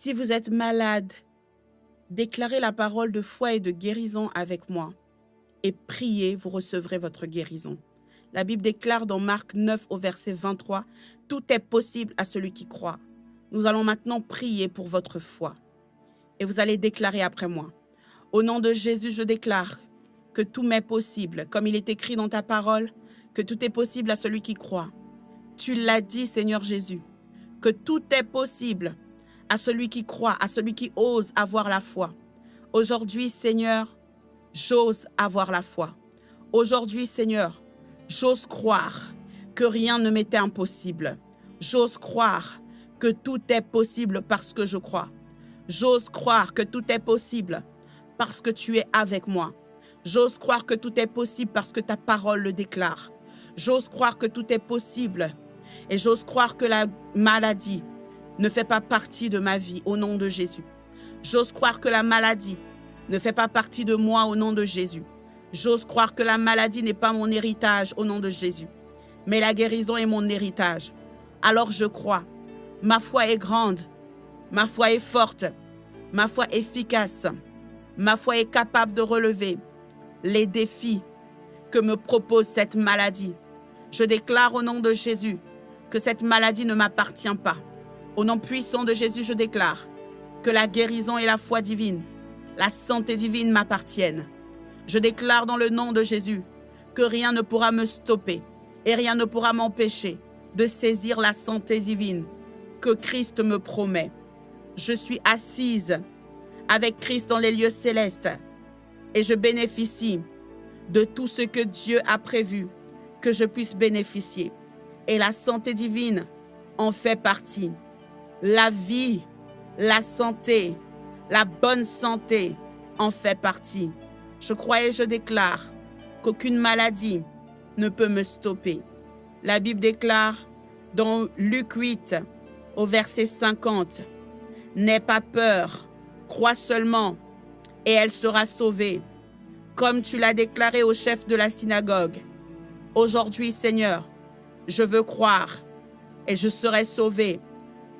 Si vous êtes malade, déclarez la parole de foi et de guérison avec moi et priez, vous recevrez votre guérison. La Bible déclare dans Marc 9 au verset 23, Tout est possible à celui qui croit. Nous allons maintenant prier pour votre foi. Et vous allez déclarer après moi. Au nom de Jésus, je déclare que tout m'est possible, comme il est écrit dans ta parole, que tout est possible à celui qui croit. Tu l'as dit, Seigneur Jésus, que tout est possible à celui qui croit, à celui qui ose avoir la foi. Aujourd'hui, Seigneur, j'ose avoir la foi. Aujourd'hui, Seigneur, j'ose croire que rien ne m'était impossible. J'ose croire que tout est possible parce que je crois. J'ose croire que tout est possible parce que tu es avec moi. J'ose croire que tout est possible parce que ta parole le déclare. J'ose croire que tout est possible et j'ose croire que la maladie ne fait pas partie de ma vie au nom de Jésus. J'ose croire que la maladie ne fait pas partie de moi au nom de Jésus. J'ose croire que la maladie n'est pas mon héritage au nom de Jésus, mais la guérison est mon héritage. Alors je crois. Ma foi est grande, ma foi est forte, ma foi efficace, ma foi est capable de relever les défis que me propose cette maladie. Je déclare au nom de Jésus que cette maladie ne m'appartient pas. Au nom puissant de Jésus, je déclare que la guérison et la foi divine, la santé divine m'appartiennent. Je déclare dans le nom de Jésus que rien ne pourra me stopper et rien ne pourra m'empêcher de saisir la santé divine que Christ me promet. Je suis assise avec Christ dans les lieux célestes et je bénéficie de tout ce que Dieu a prévu que je puisse bénéficier. Et la santé divine en fait partie. La vie, la santé, la bonne santé en fait partie. Je crois et je déclare qu'aucune maladie ne peut me stopper. La Bible déclare dans Luc 8 au verset 50, N'aie pas peur, crois seulement et elle sera sauvée, comme tu l'as déclaré au chef de la synagogue. Aujourd'hui, Seigneur, je veux croire et je serai sauvé,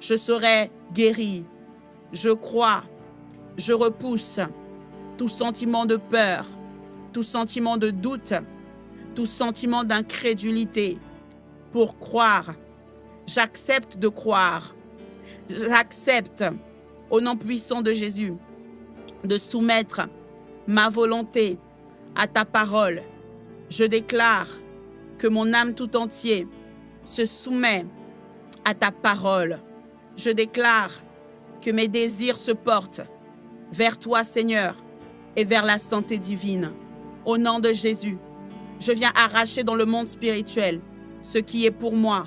je serai guéri. Je crois, je repousse tout sentiment de peur, tout sentiment de doute, tout sentiment d'incrédulité. Pour croire, j'accepte de croire. J'accepte, au nom puissant de Jésus, de soumettre ma volonté à ta parole. Je déclare que mon âme tout entier se soumet à ta parole. Je déclare que mes désirs se portent vers toi, Seigneur, et vers la santé divine. Au nom de Jésus, je viens arracher dans le monde spirituel ce qui est pour moi.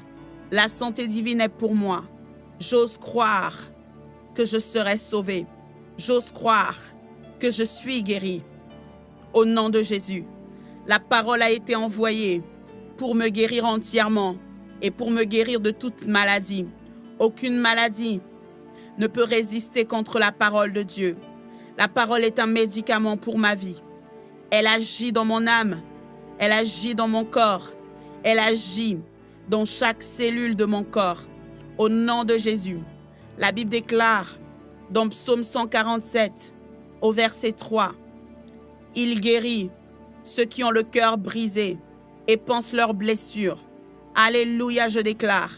La santé divine est pour moi. J'ose croire que je serai sauvé. J'ose croire que je suis guéri. Au nom de Jésus, la parole a été envoyée pour me guérir entièrement et pour me guérir de toute maladie. Aucune maladie ne peut résister contre la parole de Dieu. La parole est un médicament pour ma vie. Elle agit dans mon âme, elle agit dans mon corps, elle agit dans chaque cellule de mon corps. Au nom de Jésus, la Bible déclare dans Psaume 147, au verset 3, Il guérit ceux qui ont le cœur brisé et pensent leurs blessures. Alléluia, je déclare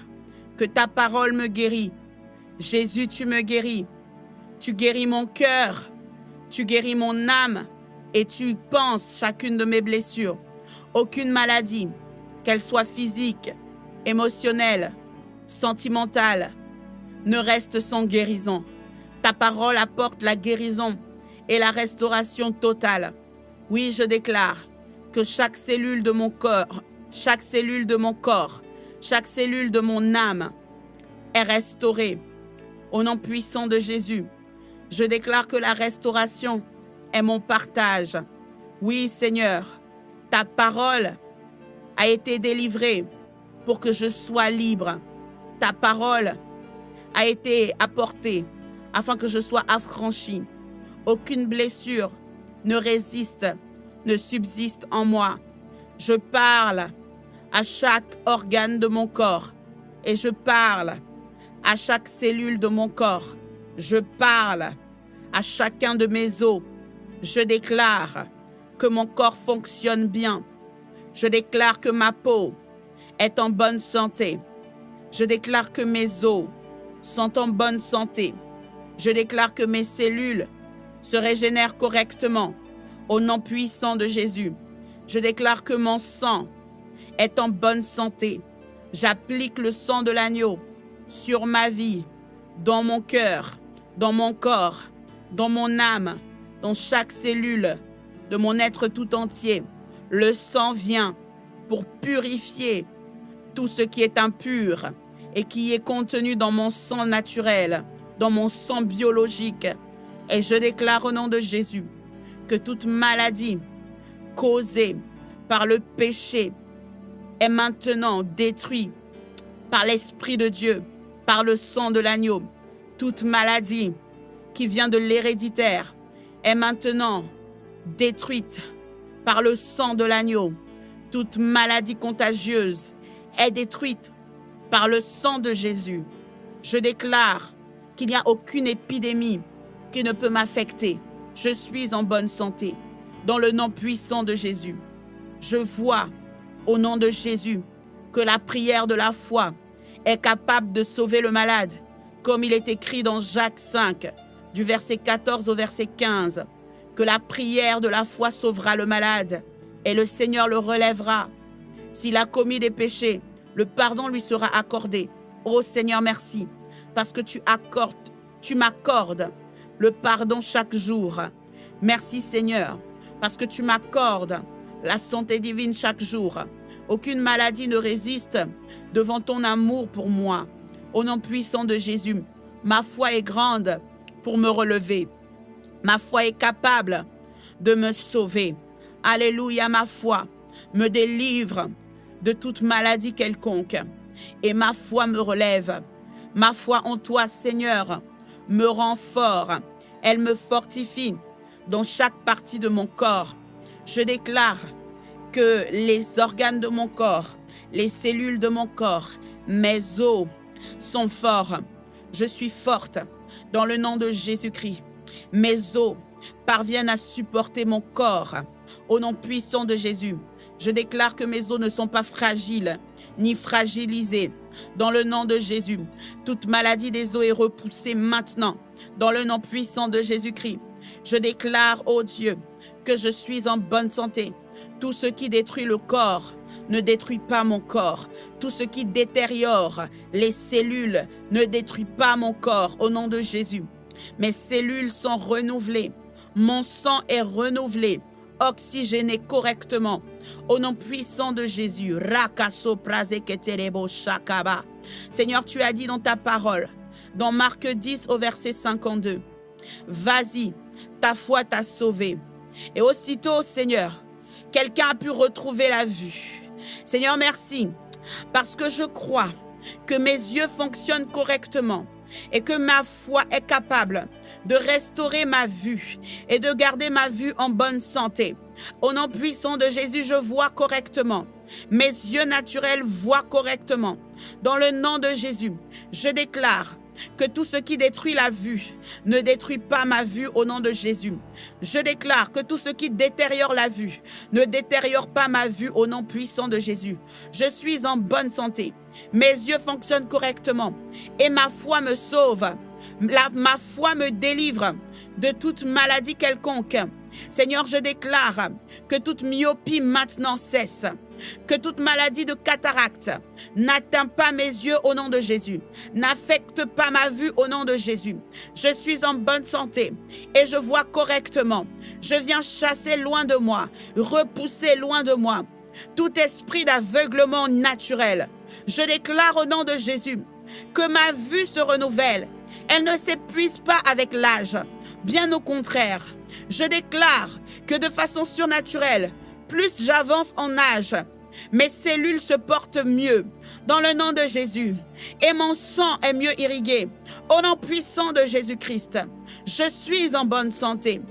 que ta parole me guérit. Jésus, tu me guéris. Tu guéris mon cœur. Tu guéris mon âme et tu penses chacune de mes blessures. Aucune maladie, qu'elle soit physique, émotionnelle, sentimentale, ne reste sans guérison. Ta parole apporte la guérison et la restauration totale. Oui, je déclare que chaque cellule de mon corps, chaque cellule de mon corps, chaque cellule de mon âme est restaurée. Au nom puissant de Jésus, je déclare que la restauration est mon partage. Oui, Seigneur, ta parole a été délivrée pour que je sois libre. Ta parole a été apportée afin que je sois affranchi. Aucune blessure ne résiste, ne subsiste en moi. Je parle à chaque organe de mon corps et je parle à chaque cellule de mon corps Je parle à chacun de mes os. Je déclare que mon corps fonctionne bien. Je déclare que ma peau est en bonne santé. Je déclare que mes os sont en bonne santé. Je déclare que mes cellules se régénèrent correctement au nom puissant de Jésus. Je déclare que mon sang est en bonne santé. J'applique le sang de l'agneau sur ma vie, dans mon cœur, dans mon corps, dans mon âme, dans chaque cellule de mon être tout entier. Le sang vient pour purifier tout ce qui est impur et qui est contenu dans mon sang naturel, dans mon sang biologique. Et je déclare au nom de Jésus que toute maladie causée par le péché maintenant détruite par l'Esprit de Dieu, par le sang de l'agneau. Toute maladie qui vient de l'héréditaire est maintenant détruite par le sang de l'agneau. Toute maladie contagieuse est détruite par le sang de Jésus. Je déclare qu'il n'y a aucune épidémie qui ne peut m'affecter. Je suis en bonne santé. Dans le nom puissant de Jésus, je vois au nom de Jésus que la prière de la foi est capable de sauver le malade, comme il est écrit dans Jacques 5, du verset 14 au verset 15, que la prière de la foi sauvera le malade et le Seigneur le relèvera. S'il a commis des péchés, le pardon lui sera accordé. Ô Seigneur, merci, parce que tu accordes, tu m'accordes le pardon chaque jour. Merci Seigneur, parce que tu m'accordes la santé divine chaque jour. Aucune maladie ne résiste devant ton amour pour moi. Au nom puissant de Jésus, ma foi est grande pour me relever. Ma foi est capable de me sauver. Alléluia, ma foi me délivre de toute maladie quelconque. Et ma foi me relève. Ma foi en toi, Seigneur, me rend fort. Elle me fortifie dans chaque partie de mon corps. Je déclare que les organes de mon corps, les cellules de mon corps, mes os sont forts. Je suis forte dans le nom de Jésus-Christ. Mes os parviennent à supporter mon corps. Au nom puissant de Jésus, je déclare que mes os ne sont pas fragiles ni fragilisés. Dans le nom de Jésus, toute maladie des os est repoussée maintenant. Dans le nom puissant de Jésus-Christ, je déclare, ô Dieu, que je suis en bonne santé. Tout ce qui détruit le corps ne détruit pas mon corps. Tout ce qui détériore les cellules ne détruit pas mon corps au nom de Jésus. Mes cellules sont renouvelées. Mon sang est renouvelé, oxygéné correctement. Au nom puissant de Jésus. Seigneur, tu as dit dans ta parole, dans Marc 10 au verset 52, Vas-y, ta foi t'a sauvé. Et aussitôt, Seigneur, quelqu'un a pu retrouver la vue. Seigneur, merci, parce que je crois que mes yeux fonctionnent correctement et que ma foi est capable de restaurer ma vue et de garder ma vue en bonne santé. Au nom puissant de Jésus, je vois correctement. Mes yeux naturels voient correctement. Dans le nom de Jésus, je déclare que tout ce qui détruit la vue ne détruit pas ma vue au nom de Jésus. Je déclare que tout ce qui détériore la vue ne détériore pas ma vue au nom puissant de Jésus. Je suis en bonne santé. Mes yeux fonctionnent correctement et ma foi me sauve. ma foi me délivre de toute maladie quelconque. Seigneur, je déclare que toute myopie maintenant cesse que toute maladie de cataracte n'atteint pas mes yeux au nom de Jésus, n'affecte pas ma vue au nom de Jésus. Je suis en bonne santé et je vois correctement. Je viens chasser loin de moi, repousser loin de moi tout esprit d'aveuglement naturel. Je déclare au nom de Jésus que ma vue se renouvelle. Elle ne s'épuise pas avec l'âge. Bien au contraire, je déclare que de façon surnaturelle, plus j'avance en âge, mes cellules se portent mieux dans le nom de Jésus et mon sang est mieux irrigué au nom puissant de Jésus-Christ. Je suis en bonne santé.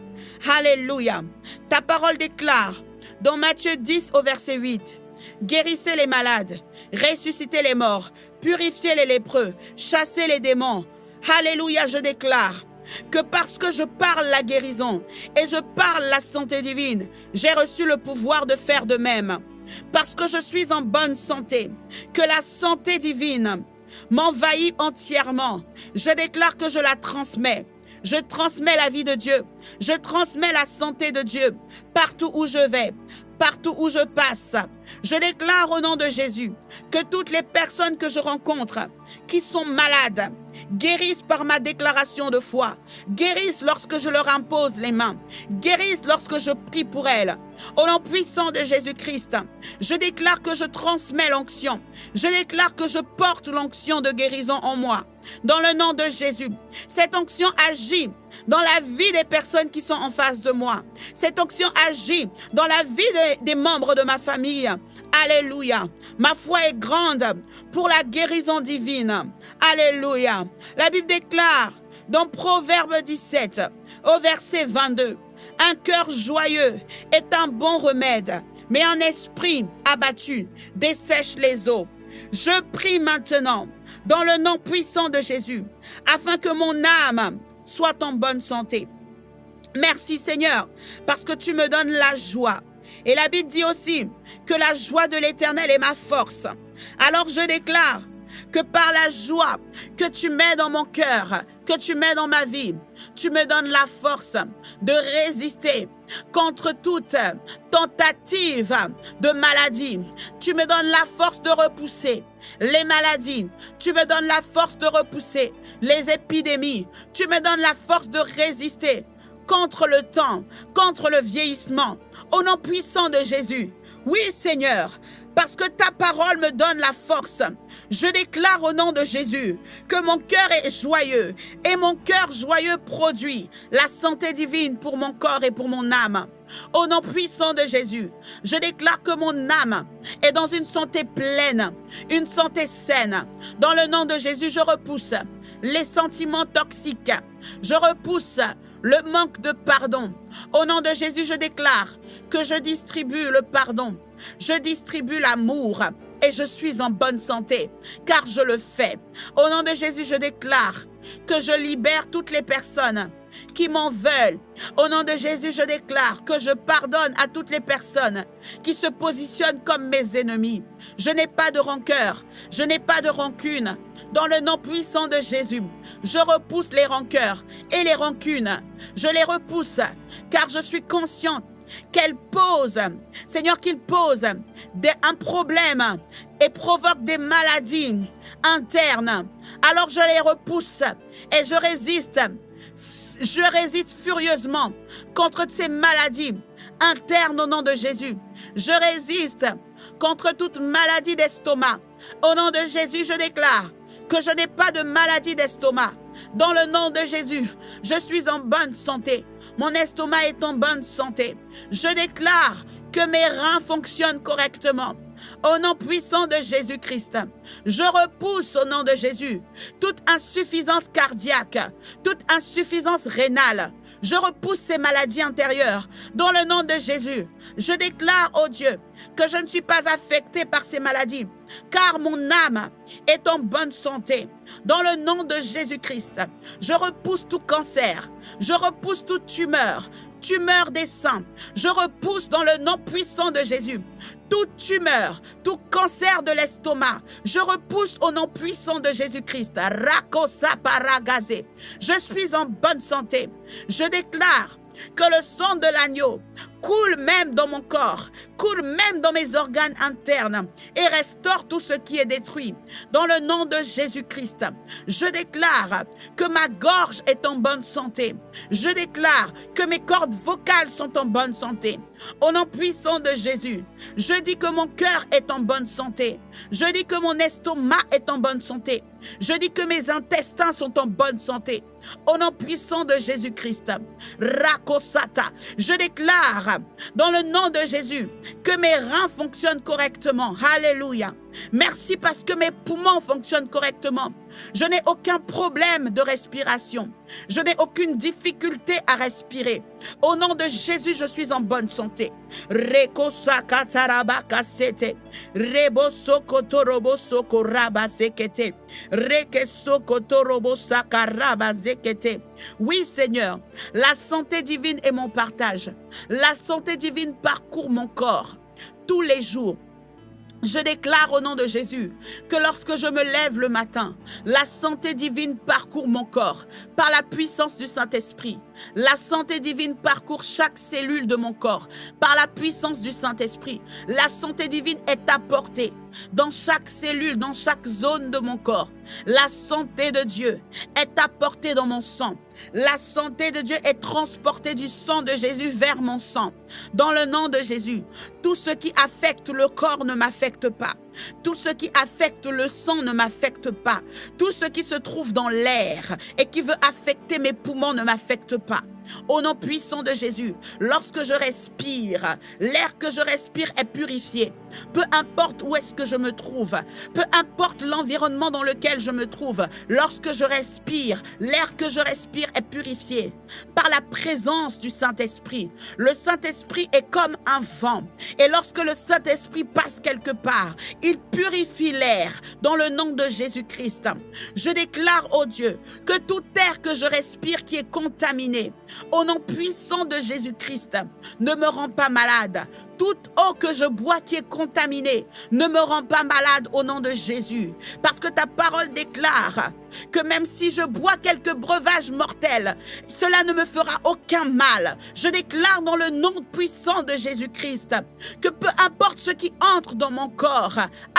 Alléluia. Ta parole déclare dans Matthieu 10 au verset 8, Guérissez les malades, ressuscitez les morts, purifiez les lépreux, chassez les démons. Alléluia, je déclare que parce que je parle la guérison et je parle la santé divine, j'ai reçu le pouvoir de faire de même. Parce que je suis en bonne santé, que la santé divine m'envahit entièrement. Je déclare que je la transmets. Je transmets la vie de Dieu. Je transmets la santé de Dieu partout où je vais, partout où je passe. Je déclare au nom de Jésus que toutes les personnes que je rencontre qui sont malades guérissent par ma déclaration de foi, guérissent lorsque je leur impose les mains, guérissent lorsque je prie pour elles. Au nom puissant de Jésus-Christ, je déclare que je transmets l'onction. Je déclare que je porte l'onction de guérison en moi. Dans le nom de Jésus, cette onction agit dans la vie des personnes qui sont en face de moi. Cette onction agit dans la vie des membres de ma famille. Alléluia. Ma foi est grande pour la guérison divine. Alléluia. La Bible déclare dans Proverbe 17, au verset 22, un cœur joyeux est un bon remède, mais un esprit abattu dessèche les eaux. Je prie maintenant, dans le nom puissant de Jésus, afin que mon âme soit en bonne santé. Merci Seigneur, parce que tu me donnes la joie. Et la Bible dit aussi que la joie de l'Éternel est ma force. Alors je déclare que par la joie que tu mets dans mon cœur, que tu mets dans ma vie, tu me donnes la force de résister contre toute tentative de maladie. Tu me donnes la force de repousser les maladies. Tu me donnes la force de repousser les épidémies. Tu me donnes la force de résister contre le temps, contre le vieillissement. Au nom puissant de Jésus. Oui, Seigneur, parce que ta parole me donne la force. Je déclare au nom de Jésus que mon cœur est joyeux et mon cœur joyeux produit la santé divine pour mon corps et pour mon âme. Au nom puissant de Jésus, je déclare que mon âme est dans une santé pleine, une santé saine. Dans le nom de Jésus, je repousse les sentiments toxiques. Je repousse le manque de pardon. Au nom de Jésus, je déclare que je distribue le pardon. Je distribue l'amour et je suis en bonne santé, car je le fais. Au nom de Jésus, je déclare que je libère toutes les personnes qui m'en veulent. Au nom de Jésus, je déclare que je pardonne à toutes les personnes qui se positionnent comme mes ennemis. Je n'ai pas de rancœur, je n'ai pas de rancune. Dans le nom puissant de Jésus, je repousse les rancœurs et les rancunes. Je les repousse car je suis consciente qu'elle pose, Seigneur, qu'il pose un problème et provoque des maladies internes. Alors je les repousse et je résiste. Je résiste furieusement contre ces maladies internes au nom de Jésus. Je résiste contre toute maladie d'estomac. Au nom de Jésus, je déclare que je n'ai pas de maladie d'estomac. Dans le nom de Jésus, je suis en bonne santé. Mon estomac est en bonne santé. Je déclare que mes reins fonctionnent correctement. Au nom puissant de Jésus-Christ, je repousse au nom de Jésus toute insuffisance cardiaque, toute insuffisance rénale. Je repousse ces maladies intérieures. Dans le nom de Jésus, je déclare, au Dieu, que je ne suis pas affecté par ces maladies, car mon âme est en bonne santé. Dans le nom de Jésus-Christ, je repousse tout cancer, je repousse toute tumeur, tumeur des seins. Je repousse dans le nom puissant de Jésus toute tumeur, tout cancer de l'estomac. Je repousse au nom puissant de Jésus-Christ. Je suis en bonne santé. Je déclare que le sang de l'agneau coule même dans mon corps, coule même dans mes organes internes et restaure tout ce qui est détruit. Dans le nom de Jésus-Christ, je déclare que ma gorge est en bonne santé. Je déclare que mes cordes vocales sont en bonne santé. Au nom puissant de Jésus, je dis que mon cœur est en bonne santé. Je dis que mon estomac est en bonne santé. Je dis que mes intestins sont en bonne santé. Au nom puissant de Jésus-Christ, Rakosata, je déclare dans le nom de Jésus que mes reins fonctionnent correctement. Alléluia. Merci parce que mes poumons fonctionnent correctement. Je n'ai aucun problème de respiration. Je n'ai aucune difficulté à respirer. Au nom de Jésus, je suis en bonne santé. Oui, Seigneur, la santé divine est mon partage. La santé divine parcourt mon corps tous les jours. Je déclare au nom de Jésus que lorsque je me lève le matin, la santé divine parcourt mon corps par la puissance du Saint-Esprit. La santé divine parcourt chaque cellule de mon corps par la puissance du Saint-Esprit. La santé divine est apportée dans chaque cellule, dans chaque zone de mon corps. La santé de Dieu est apportée dans mon sang. La santé de Dieu est transportée du sang de Jésus vers mon sang. Dans le nom de Jésus, tout ce qui affecte le corps ne m'affecte pas. Tout ce qui affecte le sang ne m'affecte pas. Tout ce qui se trouve dans l'air et qui veut affecter mes poumons ne m'affecte pas. Au nom puissant de Jésus, lorsque je respire, l'air que je respire est purifié. Peu importe où est-ce que je me trouve, peu importe l'environnement dans lequel je me trouve, lorsque je respire, l'air que je respire est purifié par la présence du Saint-Esprit. Le Saint-Esprit est comme un vent. Et lorsque le Saint-Esprit passe quelque part, il purifie l'air dans le nom de Jésus-Christ. Je déclare, au Dieu, que tout air que je respire qui est contaminé, au nom puissant de Jésus-Christ, ne me rend pas malade. Toute eau que je bois qui est contaminée ne me rend pas malade au nom de Jésus. Parce que ta parole déclare que même si je bois quelques breuvages mortels, cela ne me fera aucun mal. Je déclare dans le nom puissant de Jésus-Christ que peu importe ce qui entre dans mon corps,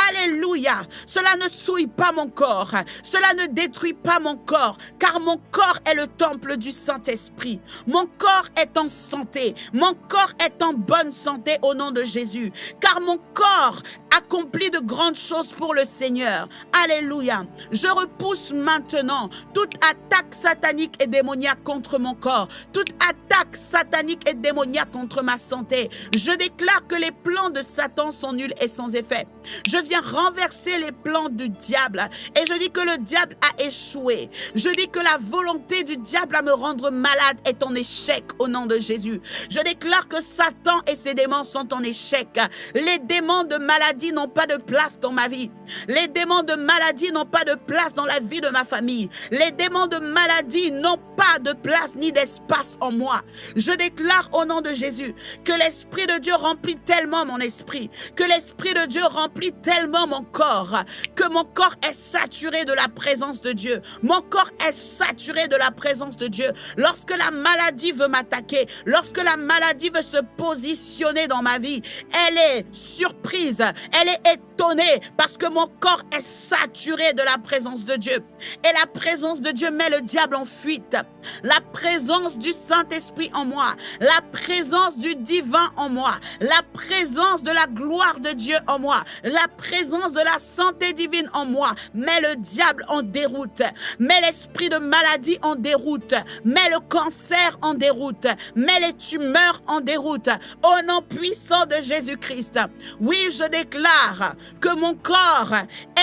Alléluia, cela ne souille pas mon corps, cela ne détruit pas mon corps, car mon corps est le temple du Saint-Esprit. Mon corps est en santé, mon corps est en bonne santé au nom de Jésus, car mon corps accomplit de grandes choses pour le Seigneur. Alléluia. Je repousse maintenant toute attaque satanique et démoniaque contre mon corps, toute attaque satanique et démoniaque contre ma santé. Je déclare que les plans de Satan sont nuls et sans effet. Je viens renverser les plans du diable et je dis que le diable a échoué. Je dis que la volonté du diable à me rendre malade est en échec au nom de Jésus. Je déclare que Satan et ses démons sont en échec. Les démons de maladie n'ont pas de place dans ma vie. Les démons de maladie n'ont pas de place dans la vie de ma famille. Les démons de maladie n'ont pas de place ni d'espace en moi. Je déclare au nom de Jésus que l'Esprit de Dieu remplit tellement mon esprit, que l'Esprit de Dieu remplit tellement mon corps, que mon corps est saturé de la présence de Dieu. Mon corps est saturé de la présence de Dieu. Lorsque la maladie veut m'attaquer, lorsque la maladie veut se positionner dans ma vie, elle est surprise, est étonnée parce que mon corps est saturé de la présence de Dieu. Et la présence de Dieu met le diable en fuite. La présence du Saint-Esprit en moi, la présence du divin en moi, la présence de la gloire de Dieu en moi, la présence de la santé divine en moi met le diable en déroute, met l'esprit de maladie en déroute, met le cancer en déroute, met les tumeurs en déroute. Au nom puissant de Jésus-Christ, oui, je déclare que mon corps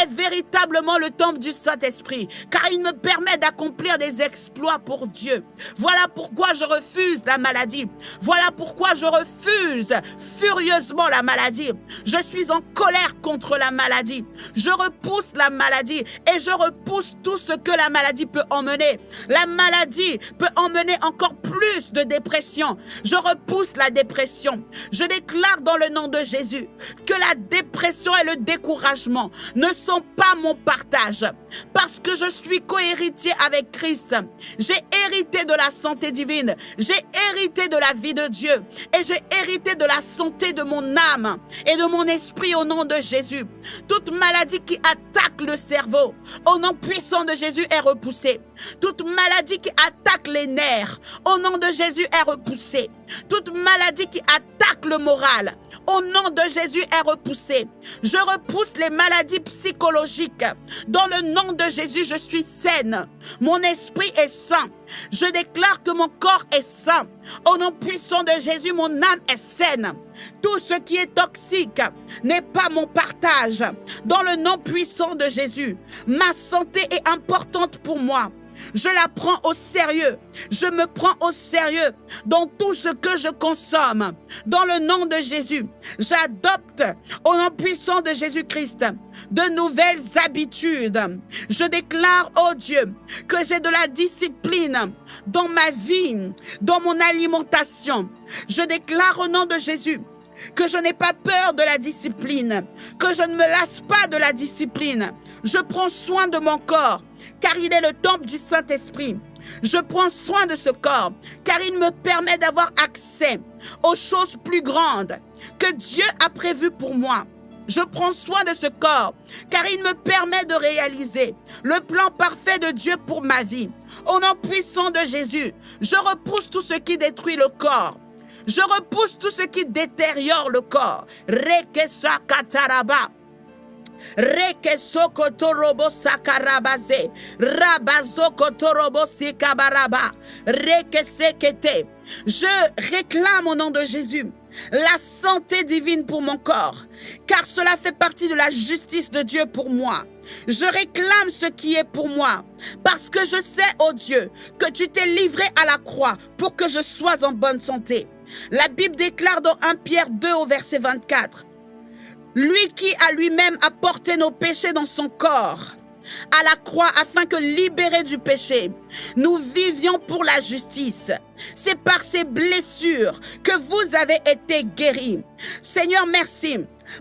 est véritablement le temple du Saint-Esprit, car il me permet d'accomplir des exploits pour Dieu. Voilà pourquoi je refuse la maladie. Voilà pourquoi je refuse furieusement la maladie. Je suis en colère contre la maladie. Je repousse la maladie et je repousse tout ce que la maladie peut emmener. La maladie peut emmener encore plus de dépression. Je repousse la dépression. Je déclare dans le nom de Jésus que la dépression et le découragement ne sont pas mon partage. Parce que je suis cohéritier avec Christ. J'ai hérité de la santé divine. J'ai hérité de la vie de Dieu. Et j'ai hérité de la santé de mon âme et de mon esprit au nom de Jésus. Toute maladie qui attaque le cerveau, au nom puissant de Jésus, est repoussée. Toute maladie qui attaque les nerfs, au nom de Jésus, est repoussée. Toute maladie qui attaque le moral, au nom de Jésus est repoussé. Je repousse les maladies psychologiques. Dans le nom de Jésus, je suis saine. Mon esprit est sain. Je déclare que mon corps est sain. Au nom puissant de Jésus, mon âme est saine. Tout ce qui est toxique n'est pas mon partage. Dans le nom puissant de Jésus, ma santé est importante pour moi. Je la prends au sérieux. Je me prends au sérieux dans tout ce que je consomme. Dans le nom de Jésus, j'adopte au nom puissant de Jésus-Christ de nouvelles habitudes. Je déclare, oh Dieu, que j'ai de la discipline dans ma vie, dans mon alimentation. Je déclare au nom de Jésus que je n'ai pas peur de la discipline, que je ne me lasse pas de la discipline. Je prends soin de mon corps car il est le temple du Saint-Esprit. Je prends soin de ce corps, car il me permet d'avoir accès aux choses plus grandes que Dieu a prévues pour moi. Je prends soin de ce corps, car il me permet de réaliser le plan parfait de Dieu pour ma vie. Au nom puissant de Jésus, je repousse tout ce qui détruit le corps. Je repousse tout ce qui détériore le corps. Reke sakarabaze. Sikabaraba. Reke. Je réclame au nom de Jésus la santé divine pour mon corps, car cela fait partie de la justice de Dieu pour moi. Je réclame ce qui est pour moi, parce que je sais, ô oh Dieu, que tu t'es livré à la croix pour que je sois en bonne santé. La Bible déclare dans 1 Pierre 2 au verset 24, lui qui a lui-même apporté nos péchés dans son corps à la croix afin que libérés du péché, nous vivions pour la justice. C'est par ces blessures que vous avez été guéris. Seigneur, merci,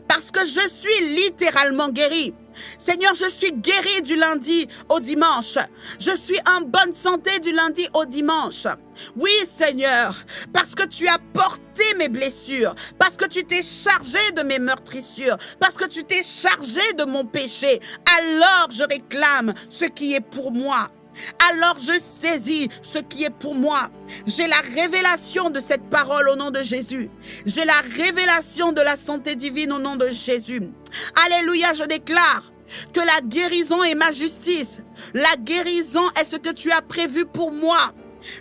parce que je suis littéralement guéri. Seigneur, je suis guéri du lundi au dimanche. Je suis en bonne santé du lundi au dimanche. Oui, Seigneur, parce que tu as porté mes blessures, parce que tu t'es chargé de mes meurtrissures, parce que tu t'es chargé de mon péché. Alors je réclame ce qui est pour moi. Alors je saisis ce qui est pour moi. J'ai la révélation de cette parole au nom de Jésus. J'ai la révélation de la santé divine au nom de Jésus. Alléluia, je déclare que la guérison est ma justice. La guérison est ce que tu as prévu pour moi.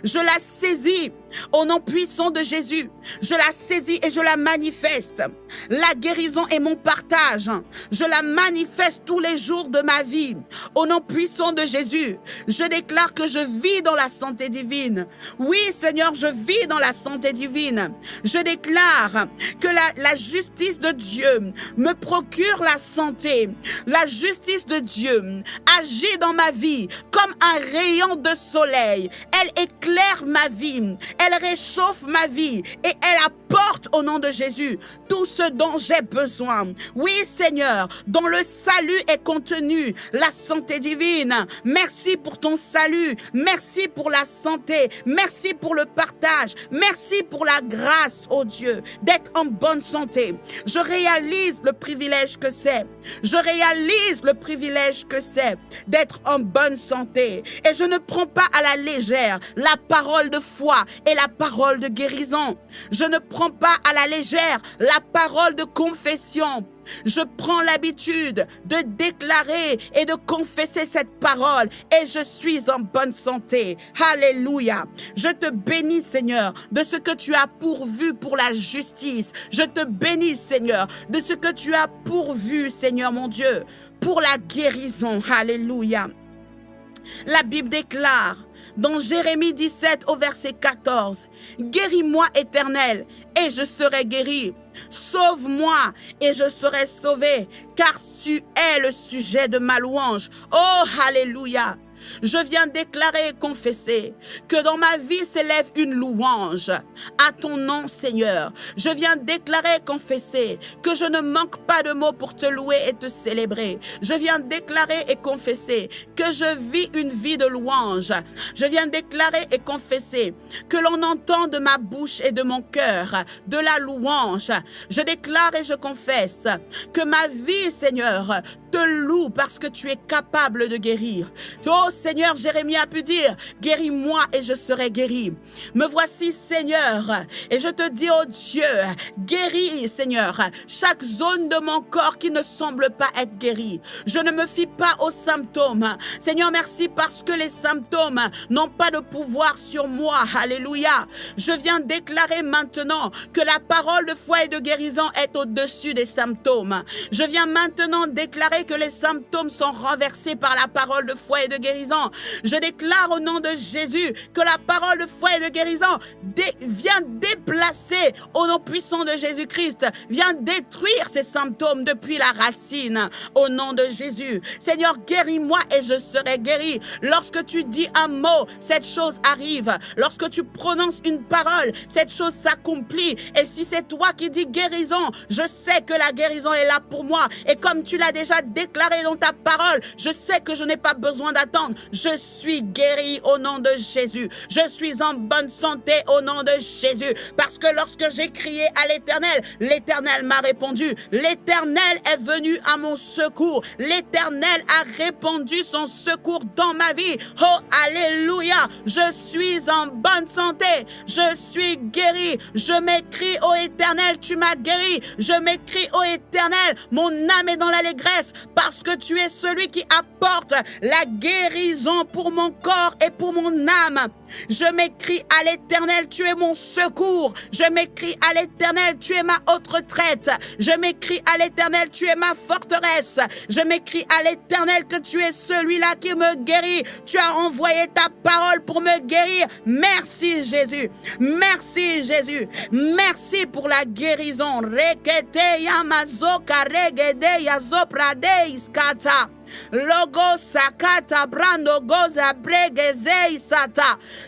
Je la saisis au nom puissant de Jésus, je la saisis et je la manifeste. La guérison est mon partage. Je la manifeste tous les jours de ma vie. Au nom puissant de Jésus, je déclare que je vis dans la santé divine. Oui, Seigneur, je vis dans la santé divine. Je déclare que la, la justice de Dieu me procure la santé. La justice de Dieu agit dans ma vie comme un rayon de soleil. Elle éclaire ma vie elle réchauffe ma vie et elle apporte au nom de Jésus tout ce dont j'ai besoin. Oui, Seigneur, dans le salut est contenu la santé divine. Merci pour ton salut. Merci pour la santé. Merci pour le partage. Merci pour la grâce, oh Dieu, d'être en bonne santé. Je réalise le privilège que c'est. Je réalise le privilège que c'est d'être en bonne santé. Et je ne prends pas à la légère la parole de foi et la parole de guérison. Je ne prends pas à la légère la parole de confession. Je prends l'habitude de déclarer et de confesser cette parole et je suis en bonne santé. Alléluia. Je te bénis, Seigneur, de ce que tu as pourvu pour la justice. Je te bénis, Seigneur, de ce que tu as pourvu, Seigneur mon Dieu, pour la guérison. Alléluia. La Bible déclare dans Jérémie 17 au verset 14, Guéris-moi éternel et je serai guéri. Sauve-moi et je serai sauvé, car tu es le sujet de ma louange. Oh, Alléluia. Je viens déclarer et confesser que dans ma vie s'élève une louange à ton nom, Seigneur. Je viens déclarer et confesser que je ne manque pas de mots pour te louer et te célébrer. Je viens déclarer et confesser que je vis une vie de louange. Je viens déclarer et confesser que l'on entend de ma bouche et de mon cœur de la louange. Je déclare et je confesse que ma vie, Seigneur, te loue parce que tu es capable de guérir. Oh Seigneur, Jérémie a pu dire, guéris-moi et je serai guéri. Me voici Seigneur et je te dis, oh Dieu, guéris Seigneur chaque zone de mon corps qui ne semble pas être guérie. Je ne me fie pas aux symptômes. Seigneur, merci parce que les symptômes n'ont pas de pouvoir sur moi. Alléluia. Je viens déclarer maintenant que la parole de foi et de guérison est au-dessus des symptômes. Je viens maintenant déclarer que les symptômes sont renversés par la parole de foi et de guérison. Je déclare au nom de Jésus que la parole de foi et de guérison vient déplacer au nom puissant de Jésus-Christ, vient détruire ces symptômes depuis la racine au nom de Jésus. Seigneur, guéris-moi et je serai guéri. Lorsque tu dis un mot, cette chose arrive. Lorsque tu prononces une parole, cette chose s'accomplit. Et si c'est toi qui dis guérison, je sais que la guérison est là pour moi. Et comme tu l'as déjà déclaré dans ta parole, je sais que je n'ai pas besoin d'attendre. Je suis guéri au nom de Jésus. Je suis en bonne santé au nom de Jésus. Parce que lorsque j'ai crié à l'Éternel, l'Éternel m'a répondu. L'Éternel est venu à mon secours. L'Éternel a répandu son secours dans ma vie. Oh, alléluia. Je suis en bonne santé. Je suis guéri. Je m'écris au Éternel, tu m'as guéri. Je m'écris au Éternel, mon âme est dans l'allégresse parce que tu es celui qui apporte la guérison pour mon corps et pour mon âme. Je m'écris à l'Éternel, tu es mon secours. Je m'écris à l'Éternel, tu es ma haute retraite. Je m'écris à l'Éternel, tu es ma forteresse. Je m'écris à l'Éternel que tu es celui-là qui me guérit. Tu as envoyé ta parole pour me guérir. Merci Jésus. Merci Jésus. Merci pour la guérison. Logo.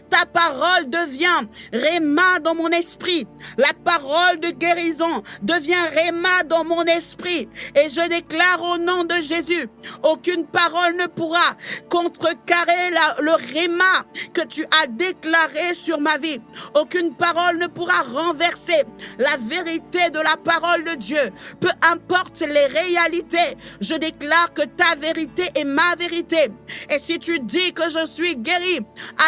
Ta parole devient réma dans mon esprit. La parole de guérison devient réma dans mon esprit. Et je déclare au nom de Jésus, aucune parole ne pourra contrecarrer le réma que tu as déclaré sur ma vie. Aucune parole ne pourra renverser la vérité de la parole de Dieu. Peu importe les réalités, je déclare que ta vérité vérité est ma vérité. Et si tu dis que je suis guéri,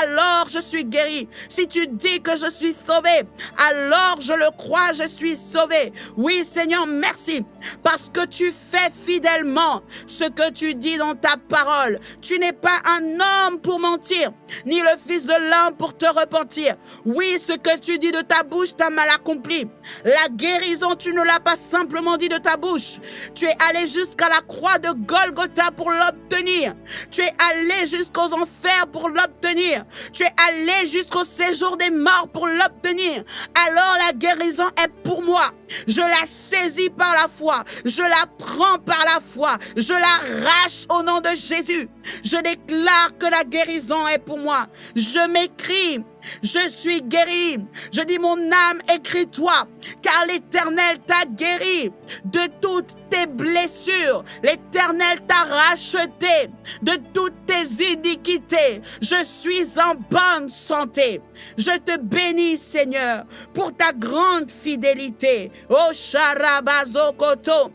alors je suis guéri. Si tu dis que je suis sauvé, alors je le crois, je suis sauvé. Oui, Seigneur, merci. Parce que tu fais fidèlement ce que tu dis dans ta parole. Tu n'es pas un homme pour mentir, ni le fils de l'homme pour te repentir. Oui, ce que tu dis de ta bouche, t'a mal accompli. La guérison, tu ne l'as pas simplement dit de ta bouche. Tu es allé jusqu'à la croix de Golgotha pour l'obtenir. Tu es allé jusqu'aux enfers pour l'obtenir. Tu es allé jusqu'au séjour des morts pour l'obtenir. Alors la guérison est pour moi. Je la saisis par la foi. Je la prends par la foi. Je la rache au nom de Jésus. Je déclare que la guérison est pour moi. Je m'écris je suis guéri. Je dis mon âme, écris-toi, car l'Éternel t'a guéri de toutes tes blessures. L'Éternel t'a racheté de toutes tes iniquités. Je suis en bonne santé. Je te bénis, Seigneur, pour ta grande fidélité. Oh, Sharabazokoto.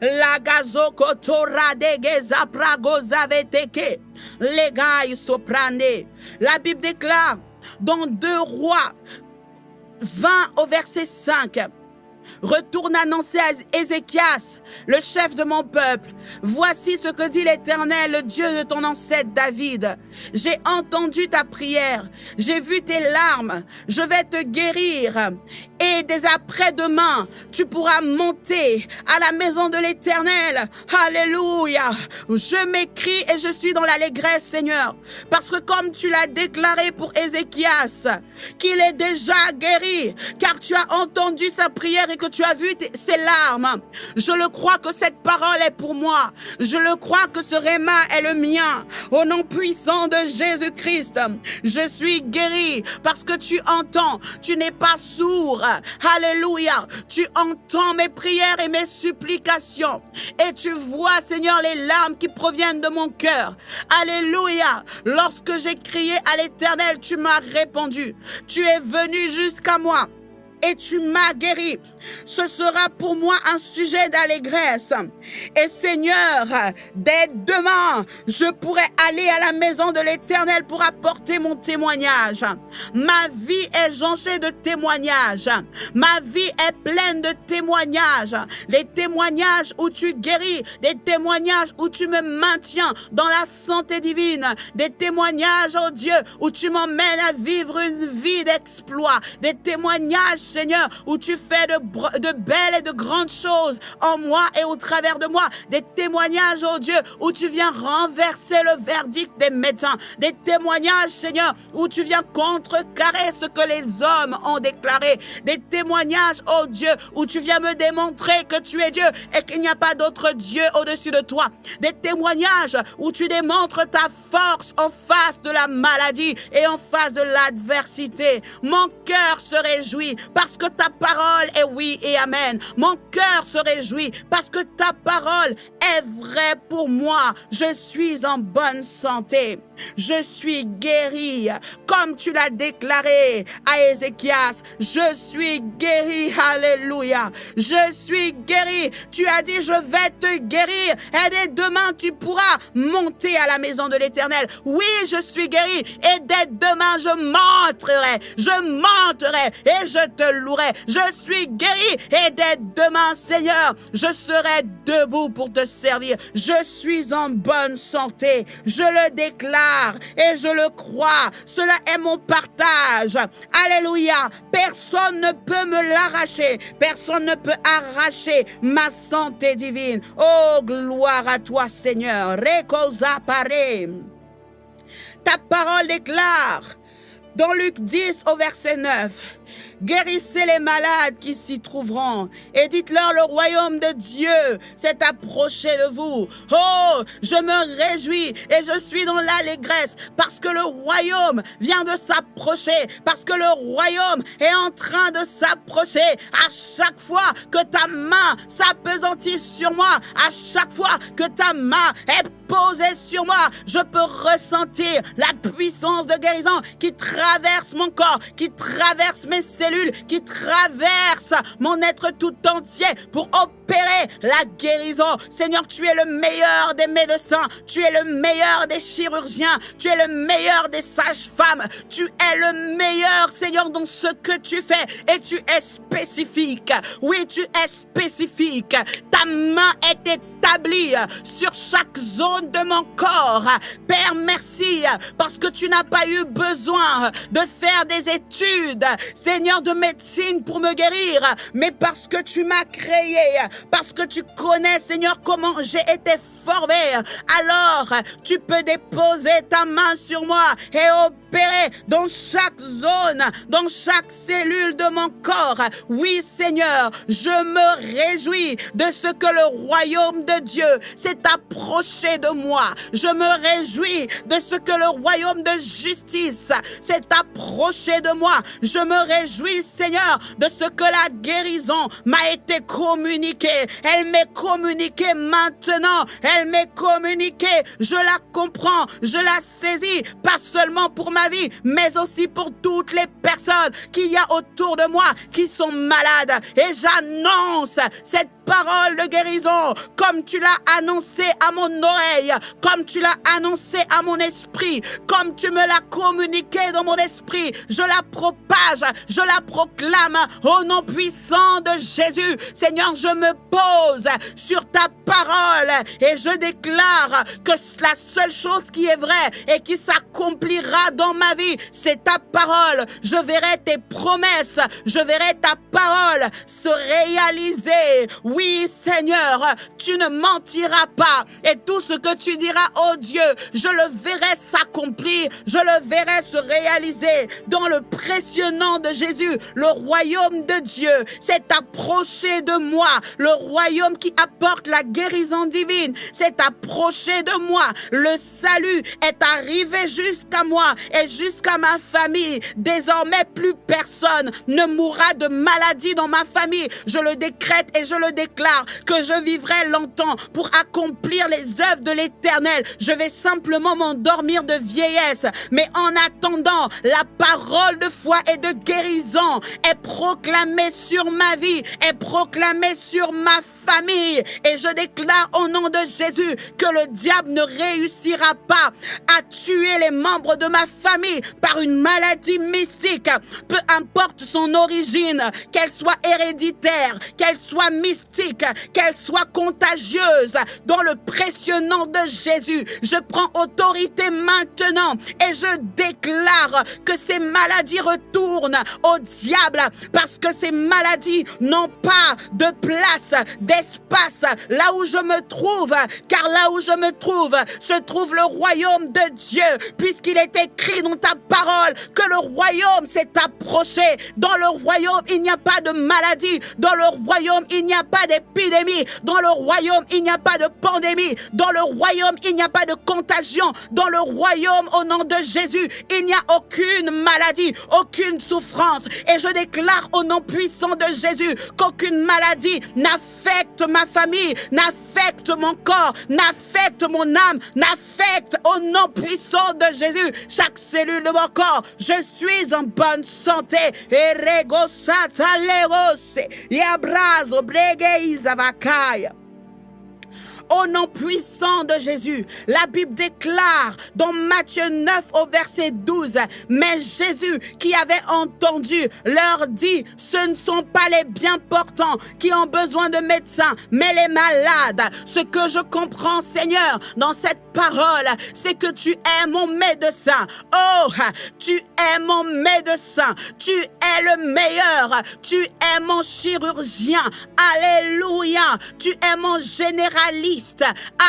La gazokotora de pragozaveteke. Les gars, soprane. La Bible déclare dans 2 rois 20 au verset 5. Retourne annoncer à Ézéchias, le chef de mon peuple. Voici ce que dit l'Éternel, le Dieu de ton ancêtre David. J'ai entendu ta prière, j'ai vu tes larmes, je vais te guérir. Et dès après-demain, tu pourras monter à la maison de l'Éternel. Alléluia. Je m'écris et je suis dans l'allégresse, Seigneur. Parce que comme tu l'as déclaré pour Ézéchias, qu'il est déjà guéri, car tu as entendu sa prière et que tu as vu ses larmes. Je le crois que cette parole est pour moi. Je le crois que ce réma est le mien. Au nom puissant de Jésus-Christ, je suis guéri parce que tu entends. Tu n'es pas sourd. Alléluia. Tu entends mes prières et mes supplications. Et tu vois, Seigneur, les larmes qui proviennent de mon cœur. Alléluia. Lorsque j'ai crié à l'éternel, tu m'as répondu. Tu es venu jusqu'à moi et tu m'as guéri. Ce sera pour moi un sujet d'allégresse. Et Seigneur, dès demain, je pourrai aller à la maison de l'Éternel pour apporter mon témoignage. Ma vie est jonchée de témoignages. Ma vie est pleine de témoignages. Les témoignages où tu guéris, des témoignages où tu me maintiens dans la santé divine, des témoignages, oh Dieu, où tu m'emmènes à vivre une vie d'exploit, des témoignages, Seigneur, où tu fais de, belles et de grandes choses en moi et au travers de moi, des témoignages, oh Dieu, où tu viens renverser le verdict des médecins, des témoignages, Seigneur, où tu viens contrecarrer ce que les hommes ont déclaré, des témoignages, oh Dieu, où tu viens me démontrer que tu es Dieu et qu'il n'y a pas d'autre Dieu au-dessus de toi, des témoignages où tu démontres ta force en face de la maladie et en face de l'adversité. Mon cœur se réjouit parce que ta parole est oui et amen. Mon cœur se réjouit parce que ta parole est vraie pour moi. Je suis en bonne santé. Je suis guéri, comme tu l'as déclaré à Ézéchias. Je suis guéri, alléluia. Je suis guéri. Tu as dit, je vais te guérir. Et dès demain, tu pourras monter à la maison de l'Éternel. Oui, je suis guéri. Et dès demain, je monterai. Je monterai et je te louerai. Je suis guéri. Et dès demain, Seigneur, je serai debout pour te servir. Je suis en bonne santé. Je le déclare et je le crois. Cela est mon partage. Alléluia. Personne ne peut me l'arracher. Personne ne peut arracher ma santé divine. Oh, gloire à toi, Seigneur. Rekosa Ta parole déclare dans Luc 10 au verset 9. Guérissez les malades qui s'y trouveront et dites-leur le royaume de Dieu s'est approché de vous. Oh, je me réjouis et je suis dans l'allégresse parce que le royaume vient de s'approcher, parce que le royaume est en train de s'approcher. À chaque fois que ta main s'apesantit sur moi, à chaque fois que ta main est posée sur moi, je peux ressentir la puissance de guérison qui traverse mon corps, qui traverse mes cellules qui traverse mon être tout entier pour opérer la guérison. Seigneur, tu es le meilleur des médecins, tu es le meilleur des chirurgiens, tu es le meilleur des sages-femmes, tu es le meilleur, Seigneur, dans ce que tu fais et tu es spécifique. Oui, tu es spécifique. Ta main est établie sur chaque zone de mon corps. Père, merci parce que tu n'as pas eu besoin de faire des études, Seigneur, de médecine pour me guérir, mais parce que tu m'as créé, parce que tu connais, Seigneur, comment j'ai été formé. Alors, tu peux déposer ta main sur moi et opérer dans chaque zone, dans chaque cellule de mon corps. Oui, Seigneur, je me réjouis de ce que le royaume de Dieu s'est approché de moi. Je me réjouis de ce que le royaume de justice s'est approché de moi. Je me réjouis, Seigneur, de ce que la guérison m'a été communiquée. Elle m'est communiquée maintenant. Elle m'est communiquée. Je la comprends. Je la saisis. Pas seulement pour ma vie, mais aussi pour toutes les personnes qu'il y a autour de moi qui sont malades. Et j'annonce cette parole de guérison, comme tu l'as annoncé à mon oreille, comme tu l'as annoncé à mon esprit, comme tu me l'as communiqué dans mon esprit. Je la propage, je la proclame au nom puissant de Jésus. Seigneur, je me pose sur ta parole et je déclare que la seule chose qui est vraie et qui s'accomplira dans ma vie, c'est ta parole. Je verrai tes promesses, je verrai ta parole se réaliser. Seigneur, tu ne mentiras pas. Et tout ce que tu diras, oh Dieu, je le verrai s'accomplir, je le verrai se réaliser. Dans le précieux nom de Jésus, le royaume de Dieu s'est approché de moi. Le royaume qui apporte la guérison divine s'est approché de moi. Le salut est arrivé jusqu'à moi et jusqu'à ma famille. Désormais, plus personne ne mourra de maladie dans ma famille. Je le décrète et je le décrète déclare que je vivrai longtemps pour accomplir les œuvres de l'Éternel. Je vais simplement m'endormir de vieillesse. Mais en attendant, la parole de foi et de guérison est proclamée sur ma vie, est proclamée sur ma famille. Et je déclare au nom de Jésus que le diable ne réussira pas à tuer les membres de ma famille par une maladie mystique, peu importe son origine, qu'elle soit héréditaire, qu'elle soit mystique, qu'elle soit contagieuse, dans le précieux nom de Jésus, je prends autorité maintenant et je déclare que ces maladies retournent au diable parce que ces maladies n'ont pas de place, d'espace là où je me trouve, car là où je me trouve se trouve le royaume de Dieu, puisqu'il est écrit dans ta parole que le royaume s'est approché. Dans le royaume, il n'y a pas de maladie. Dans le royaume, il n'y a pas d'épidémie. Dans le royaume, il n'y a pas de pandémie. Dans le royaume, il n'y a pas de contagion. Dans le royaume, au nom de Jésus, il n'y a aucune maladie, aucune souffrance. Et je déclare au nom puissant de Jésus qu'aucune maladie n'affecte ma famille, n'affecte mon corps, n'affecte mon âme, n'affecte au nom puissant de Jésus chaque cellule de mon corps. Je suis en bonne santé. Yabrazo au nom puissant de Jésus. La Bible déclare dans Matthieu 9 au verset 12, mais Jésus qui avait entendu leur dit, ce ne sont pas les bien portants qui ont besoin de médecins, mais les malades. Ce que je comprends, Seigneur, dans cette parole, c'est que tu es mon médecin. Oh, tu es mon médecin. Tu es le meilleur. Tu es mon chirurgien. Alléluia. Tu es mon généraliste.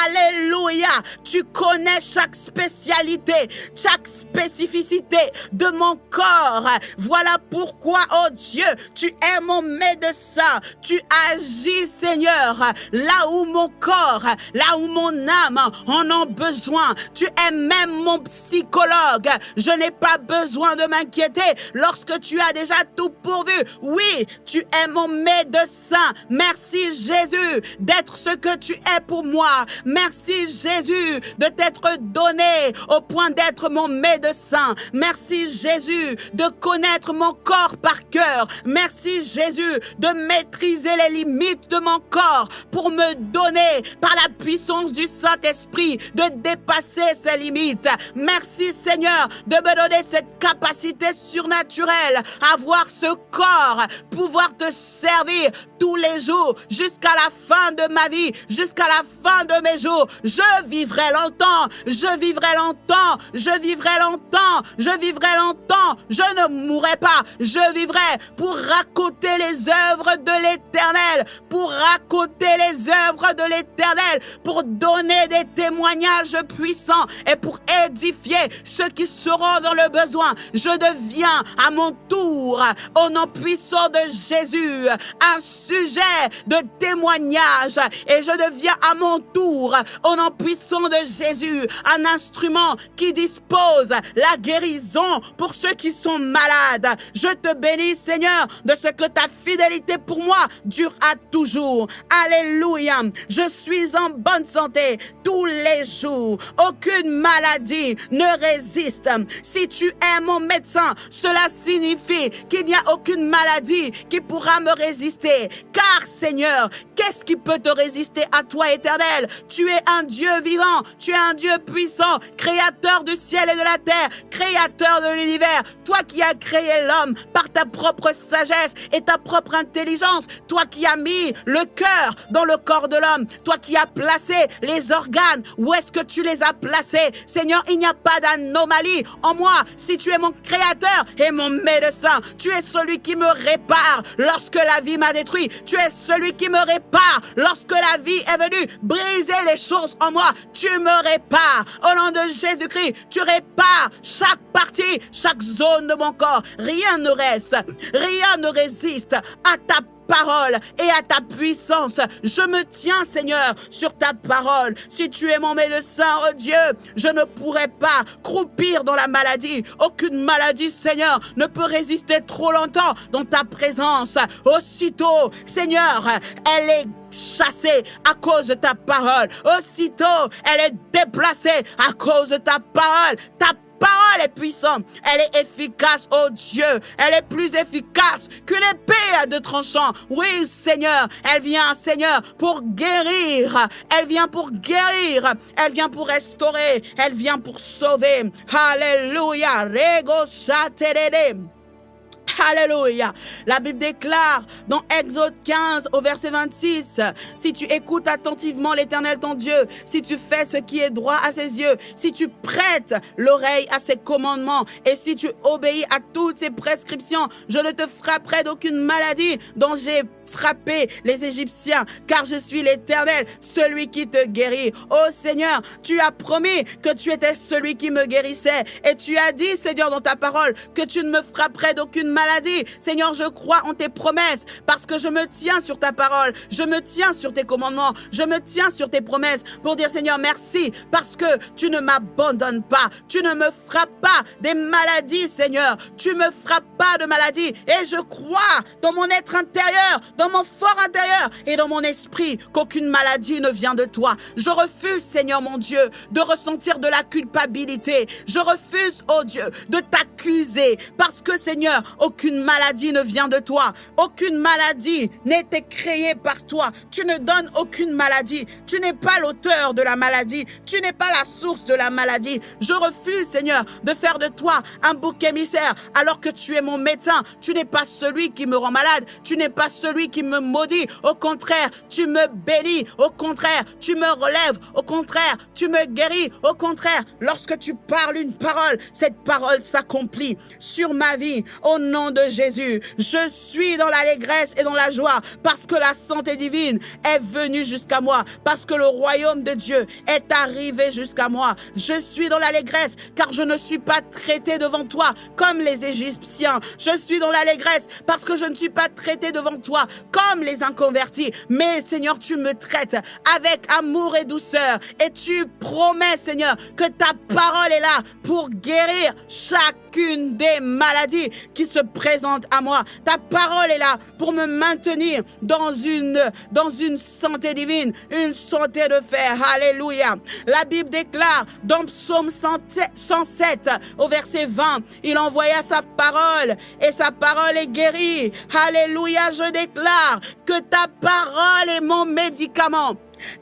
Alléluia. Tu connais chaque spécialité, chaque spécificité de mon corps. Voilà pourquoi, oh Dieu, tu es mon médecin. Tu agis, Seigneur, là où mon corps, là où mon âme en ont besoin. Tu es même mon psychologue. Je n'ai pas besoin de m'inquiéter lorsque tu as déjà tout pourvu. Oui, tu es mon médecin. Merci Jésus d'être ce que tu es pour moi. Merci Jésus de t'être donné au point d'être mon médecin. Merci Jésus de connaître mon corps par cœur. Merci Jésus de maîtriser les limites de mon corps pour me donner par la puissance du Saint-Esprit de dépasser ses limites. Merci Seigneur de me donner cette capacité surnaturelle à voir ce corps pouvoir te servir tous les jours jusqu'à la fin de ma vie, jusqu'à la fin de mes jours. Je vivrai longtemps, je vivrai longtemps, je vivrai longtemps, je vivrai longtemps, je ne mourrai pas, je vivrai pour raconter les œuvres de l'Éternel, pour raconter les œuvres de l'Éternel, pour donner des témoignages puissants et pour édifier ceux qui seront dans le besoin. Je deviens à mon tour, au nom puissant de Jésus, un sujet de témoignage et je deviens à mon tour, au nom puissant de Jésus, un instrument qui dispose la guérison pour ceux qui sont malades. Je te bénis, Seigneur, de ce que ta fidélité pour moi dure à toujours. Alléluia. Je suis en bonne santé tous les jours. Aucune maladie ne résiste. Si tu es mon médecin, cela signifie qu'il n'y a aucune maladie qui pourra me résister. Car Seigneur, qu'est-ce qui peut te résister à toi éternel? Tu es un Dieu vivant, tu es un Dieu puissant, créateur du ciel et de la terre, créateur de l'univers. Toi qui as créé l'homme par ta propre sagesse et ta propre intelligence, toi qui as mis le cœur dans le corps de l'homme, toi qui as placé les organes, où que tu les as placés Seigneur, il n'y a pas d'anomalie en moi. Si tu es mon créateur et mon médecin, tu es celui qui me répare lorsque la vie m'a détruit. Tu es celui qui me répare lorsque la vie est venue briser les choses en moi. Tu me répares. Au nom de Jésus-Christ, tu répares chaque partie, chaque zone de mon corps. Rien ne reste, rien ne résiste à ta parole et à ta puissance. Je me tiens, Seigneur, sur ta parole. Si tu es mon médecin, oh Dieu, je ne pourrai pas croupir dans la maladie. Aucune maladie, Seigneur, ne peut résister trop longtemps dans ta présence. Aussitôt, Seigneur, elle est chassée à cause de ta parole. Aussitôt, elle est déplacée à cause de ta parole. Parole est puissante, elle est efficace, oh Dieu, elle est plus efficace que l'épée à deux tranchants. Oui, Seigneur, elle vient, Seigneur, pour guérir, elle vient pour guérir, elle vient pour restaurer, elle vient pour sauver. Alléluia, rego Alléluia. La Bible déclare dans Exode 15 au verset 26, si tu écoutes attentivement l'Éternel ton Dieu, si tu fais ce qui est droit à ses yeux, si tu prêtes l'oreille à ses commandements et si tu obéis à toutes ses prescriptions, je ne te frapperai d'aucune maladie dont j'ai frapper les Égyptiens, car je suis l'Éternel, celui qui te guérit. Oh Seigneur, tu as promis que tu étais celui qui me guérissait, et tu as dit, Seigneur, dans ta parole, que tu ne me frapperais d'aucune maladie. Seigneur, je crois en tes promesses, parce que je me tiens sur ta parole, je me tiens sur tes commandements, je me tiens sur tes promesses, pour dire, Seigneur, merci, parce que tu ne m'abandonnes pas, tu ne me frappes pas des maladies, Seigneur, tu me frappes pas de maladies, et je crois dans mon être intérieur, dans mon fort intérieur et dans mon esprit qu'aucune maladie ne vient de toi. Je refuse, Seigneur mon Dieu, de ressentir de la culpabilité. Je refuse, oh Dieu, de t'accuser parce que, Seigneur, aucune maladie ne vient de toi. Aucune maladie n'était créée par toi. Tu ne donnes aucune maladie. Tu n'es pas l'auteur de la maladie. Tu n'es pas la source de la maladie. Je refuse, Seigneur, de faire de toi un bouc émissaire alors que tu es mon médecin. Tu n'es pas celui qui me rend malade. Tu n'es pas celui qui me maudit. Au contraire, tu me bénis. Au contraire, tu me relèves. Au contraire, tu me guéris. Au contraire, lorsque tu parles une parole, cette parole s'accomplit sur ma vie. Au nom de Jésus, je suis dans l'allégresse et dans la joie parce que la santé divine est venue jusqu'à moi, parce que le royaume de Dieu est arrivé jusqu'à moi. Je suis dans l'allégresse car je ne suis pas traité devant toi comme les Égyptiens. Je suis dans l'allégresse parce que je ne suis pas traité devant toi comme les inconvertis. Mais Seigneur, tu me traites avec amour et douceur. Et tu promets, Seigneur, que ta parole est là pour guérir chacune des maladies qui se présentent à moi. Ta parole est là pour me maintenir dans une, dans une santé divine, une santé de fer. Alléluia. La Bible déclare dans Psaume 107 au verset 20, il envoya sa parole et sa parole est guérie. Alléluia, je déclare que ta parole est mon médicament.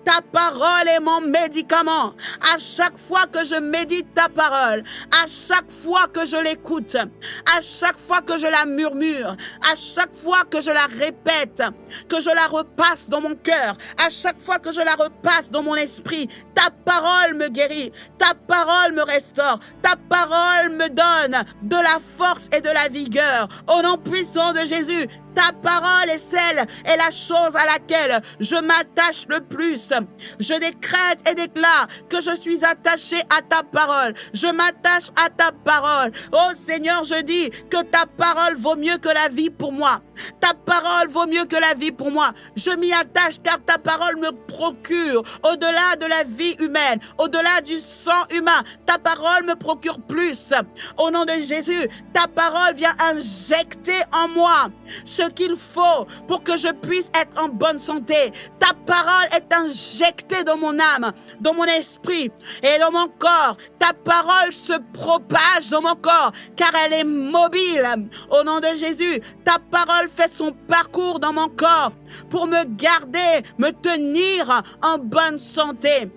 Ta parole est mon médicament. À chaque fois que je médite ta parole, à chaque fois que je l'écoute, à chaque fois que je la murmure, à chaque fois que je la répète, que je la repasse dans mon cœur, à chaque fois que je la repasse dans mon esprit, ta parole me guérit, ta parole me restaure, ta parole me donne de la force et de la vigueur. Au nom puissant de Jésus, ta parole est celle et la chose à laquelle je m'attache le plus. Je décrète et déclare que je suis attaché à ta parole. Je m'attache à ta parole. Oh Seigneur, je dis que ta parole vaut mieux que la vie pour moi. Ta parole vaut mieux que la vie pour moi. Je m'y attache car ta parole me procure au-delà de la vie humaine, au-delà du sang humain. Ta parole me procure plus. Au nom de Jésus, ta parole vient injecter en moi ce qu'il faut pour que je puisse être en bonne santé. Ta parole est injectée dans mon âme, dans mon esprit et dans mon corps. Ta parole se propage dans mon corps car elle est mobile. Au nom de Jésus, ta parole fait son parcours dans mon corps pour me garder, me tenir en bonne santé.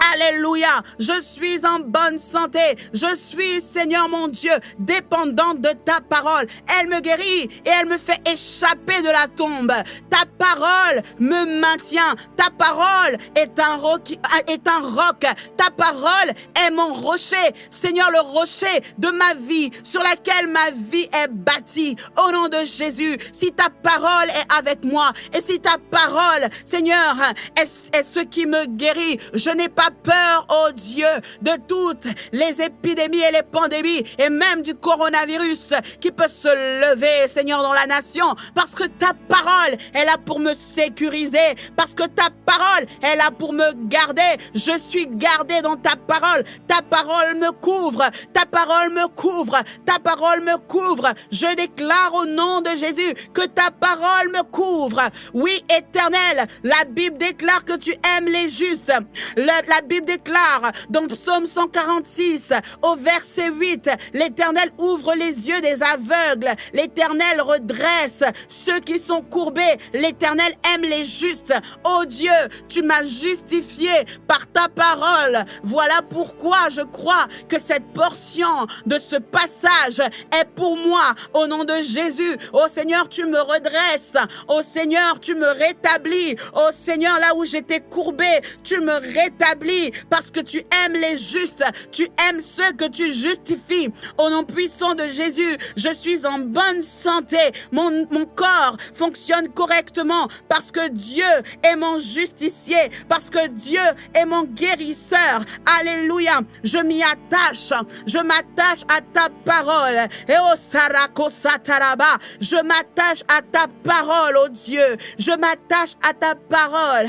Alléluia. Je suis en bonne santé. Je suis, Seigneur mon Dieu, dépendante de ta parole. Elle me guérit et elle me fait échapper de la tombe. Ta parole me maintient. Ta parole est un roc. Est un roc. Ta parole est mon rocher. Seigneur, le rocher de ma vie sur laquelle ma vie est bâtie. Au nom de Jésus, si ta parole est avec moi et si ta parole, Seigneur, est, est ce qui me guérit, je n'ai pas peur, oh Dieu, de toutes les épidémies et les pandémies, et même du coronavirus qui peut se lever, Seigneur, dans la nation, parce que ta parole est là pour me sécuriser, parce que ta parole est là pour me garder. Je suis gardé dans ta parole. Ta parole me couvre, ta parole me couvre, ta parole me couvre. Je déclare au nom de Jésus que ta parole me couvre. Oui, éternel, la Bible déclare que tu aimes les justes. la Bible déclare dans Psaume 146 au verset 8, l'Éternel ouvre les yeux des aveugles, l'Éternel redresse ceux qui sont courbés, l'Éternel aime les justes. Oh Dieu, tu m'as justifié par ta parole. Voilà pourquoi je crois que cette portion de ce passage est pour moi au nom de Jésus. Oh Seigneur, tu me redresses. Oh Seigneur, tu me rétablis. Oh Seigneur, là où j'étais courbé, tu me rétablis parce que tu aimes les justes. Tu aimes ceux que tu justifies. Au nom puissant de Jésus, je suis en bonne santé. Mon, mon corps fonctionne correctement parce que Dieu est mon justicier, parce que Dieu est mon guérisseur. Alléluia. Je m'y attache. Je m'attache à ta parole. Et au Sarako Sataraba, je m'attache à ta parole, oh Dieu. Je m'attache à ta parole.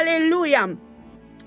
Alléluia.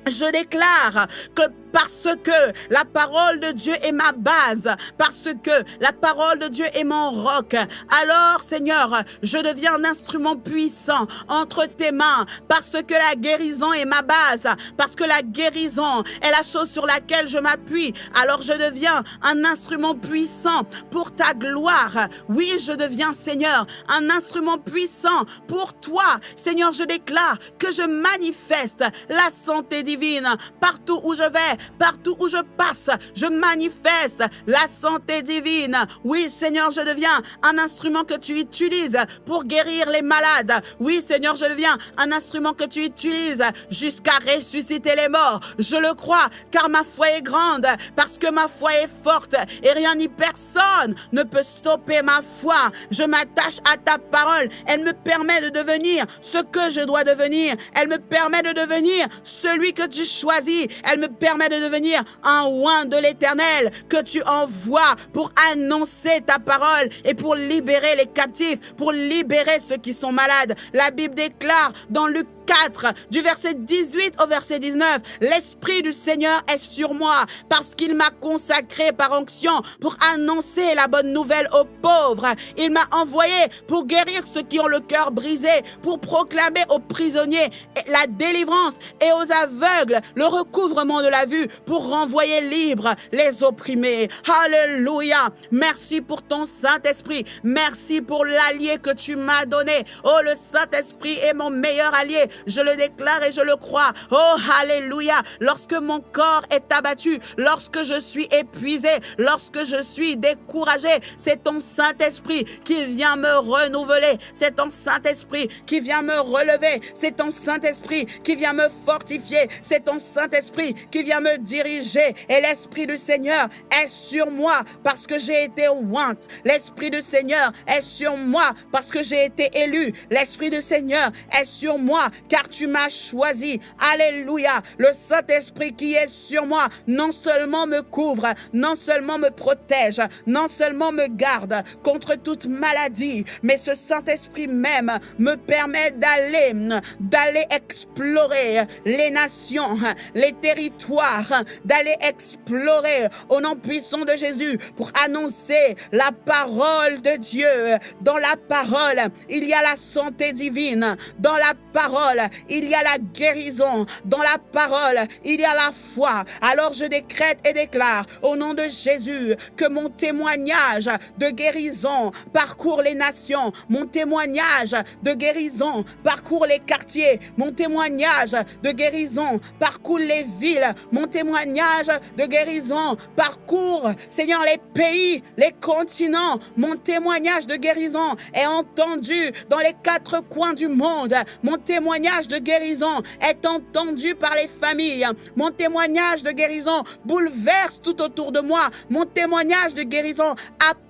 Je déclare que parce que la parole de Dieu est ma base, parce que la parole de Dieu est mon roc. Alors, Seigneur, je deviens un instrument puissant entre tes mains, parce que la guérison est ma base, parce que la guérison est la chose sur laquelle je m'appuie. Alors, je deviens un instrument puissant pour ta gloire. Oui, je deviens, Seigneur, un instrument puissant pour toi. Seigneur, je déclare que je manifeste la santé divine partout où je vais, Partout où je passe, je manifeste la santé divine. Oui, Seigneur, je deviens un instrument que tu utilises pour guérir les malades. Oui, Seigneur, je deviens un instrument que tu utilises jusqu'à ressusciter les morts. Je le crois, car ma foi est grande, parce que ma foi est forte, et rien ni personne ne peut stopper ma foi. Je m'attache à ta parole. Elle me permet de devenir ce que je dois devenir. Elle me permet de devenir celui que tu choisis. Elle me permet de devenir un oin de l'éternel que tu envoies pour annoncer ta parole et pour libérer les captifs, pour libérer ceux qui sont malades. La Bible déclare dans Luc 4, du verset 18 au verset 19. L'Esprit du Seigneur est sur moi parce qu'il m'a consacré par onction pour annoncer la bonne nouvelle aux pauvres. Il m'a envoyé pour guérir ceux qui ont le cœur brisé, pour proclamer aux prisonniers la délivrance et aux aveugles le recouvrement de la vue, pour renvoyer libres les opprimés. Alléluia. Merci pour ton Saint-Esprit. Merci pour l'allié que tu m'as donné. Oh, le Saint-Esprit est mon meilleur allié. Je le déclare et je le crois. Oh, alléluia. Lorsque mon corps est abattu, lorsque je suis épuisé, lorsque je suis découragé, c'est ton Saint-Esprit qui vient me renouveler. C'est ton Saint-Esprit qui vient me relever. C'est ton Saint-Esprit qui vient me fortifier. C'est ton Saint-Esprit qui vient me diriger. Et l'Esprit du Seigneur est sur moi parce que j'ai été ointe. L'Esprit du Seigneur est sur moi parce que j'ai été élu. L'Esprit du Seigneur est sur moi car tu m'as choisi. Alléluia. Le Saint-Esprit qui est sur moi, non seulement me couvre, non seulement me protège, non seulement me garde contre toute maladie, mais ce Saint-Esprit même me permet d'aller, d'aller explorer les nations, les territoires, d'aller explorer au nom puissant de Jésus pour annoncer la parole de Dieu. Dans la parole, il y a la santé divine. Dans la parole, il y a la guérison. Dans la parole, il y a la foi. Alors je décrète et déclare au nom de Jésus que mon témoignage de guérison parcourt les nations. Mon témoignage de guérison parcourt les quartiers. Mon témoignage de guérison parcourt les villes. Mon témoignage de guérison parcourt, Seigneur, les pays, les continents. Mon témoignage de guérison est entendu dans les quatre coins du monde. Mon témoignage de guérison est entendu par les familles. Mon témoignage de guérison bouleverse tout autour de moi. Mon témoignage de guérison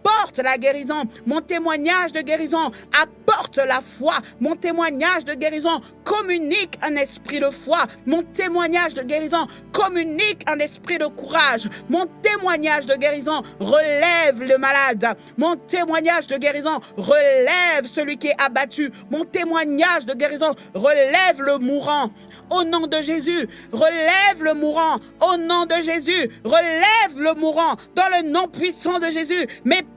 apporte la guérison. Mon témoignage de guérison apporte la foi. Mon témoignage de guérison communique un esprit de foi. Mon témoignage de guérison communique un esprit de courage. Mon témoignage de guérison relève le malade. Mon témoignage de guérison relève celui qui est abattu. Mon témoignage de guérison relève le mourant. Au nom de Jésus, relève le mourant. Au nom de Jésus, relève le mourant. Dans le nom puissant de Jésus,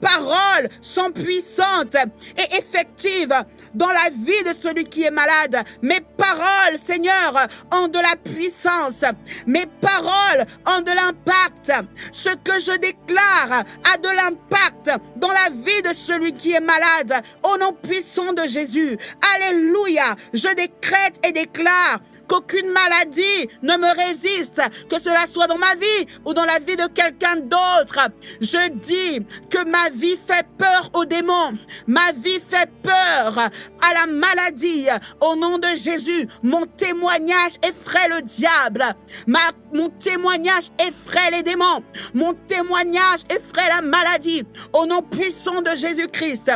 paroles sont puissantes et effectives dans la vie de celui qui est malade. Mes paroles, Seigneur, ont de la puissance. Mes paroles ont de l'impact. Ce que je déclare a de l'impact dans la vie de celui qui est malade. Au nom puissant de Jésus. Alléluia. Je décrète et déclare qu'aucune maladie ne me résiste, que cela soit dans ma vie ou dans la vie de quelqu'un d'autre. Je dis que ma vie fait peur aux démons, ma vie fait peur à la maladie. Au nom de Jésus, mon témoignage effraie le diable. Ma, mon témoignage effraie les démons. Mon témoignage effraie la maladie. Au nom puissant de Jésus-Christ.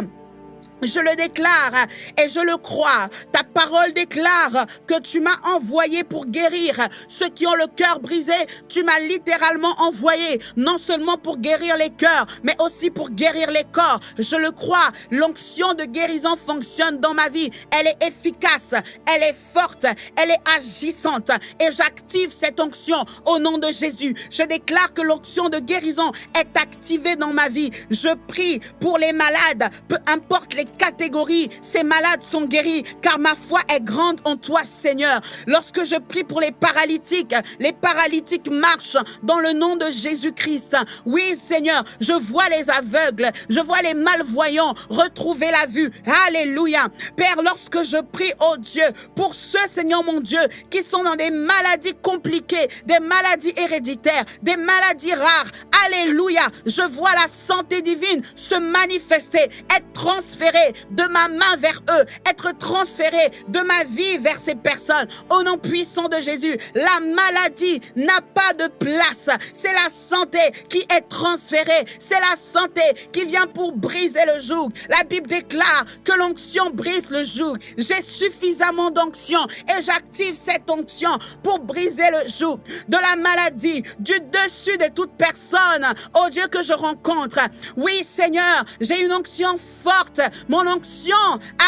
Je le déclare et je le crois. Ta parole déclare que tu m'as envoyé pour guérir ceux qui ont le cœur brisé. Tu m'as littéralement envoyé, non seulement pour guérir les cœurs, mais aussi pour guérir les corps. Je le crois. L'onction de guérison fonctionne dans ma vie. Elle est efficace, elle est forte, elle est agissante. Et j'active cette onction au nom de Jésus. Je déclare que l'onction de guérison est activée dans ma vie. Je prie pour les malades, peu importe les catégories, ces malades sont guéris, car ma foi est grande en toi, Seigneur. Lorsque je prie pour les paralytiques, les paralytiques marchent dans le nom de Jésus-Christ. Oui, Seigneur, je vois les aveugles, je vois les malvoyants retrouver la vue. Alléluia. Père, lorsque je prie, oh Dieu, pour ceux, Seigneur mon Dieu, qui sont dans des maladies compliquées, des maladies héréditaires, des maladies rares, Alléluia, je vois la santé divine se manifester, être transférée de ma main vers eux, être transféré de ma vie vers ces personnes. Au nom puissant de Jésus, la maladie n'a pas de place. C'est la santé qui est transférée. C'est la santé qui vient pour briser le joug. La Bible déclare que l'onction brise le joug. J'ai suffisamment d'onction et j'active cette onction pour briser le joug de la maladie, du dessus de toute personne, oh Dieu, que je rencontre. Oui, Seigneur, j'ai une onction forte. Mon onction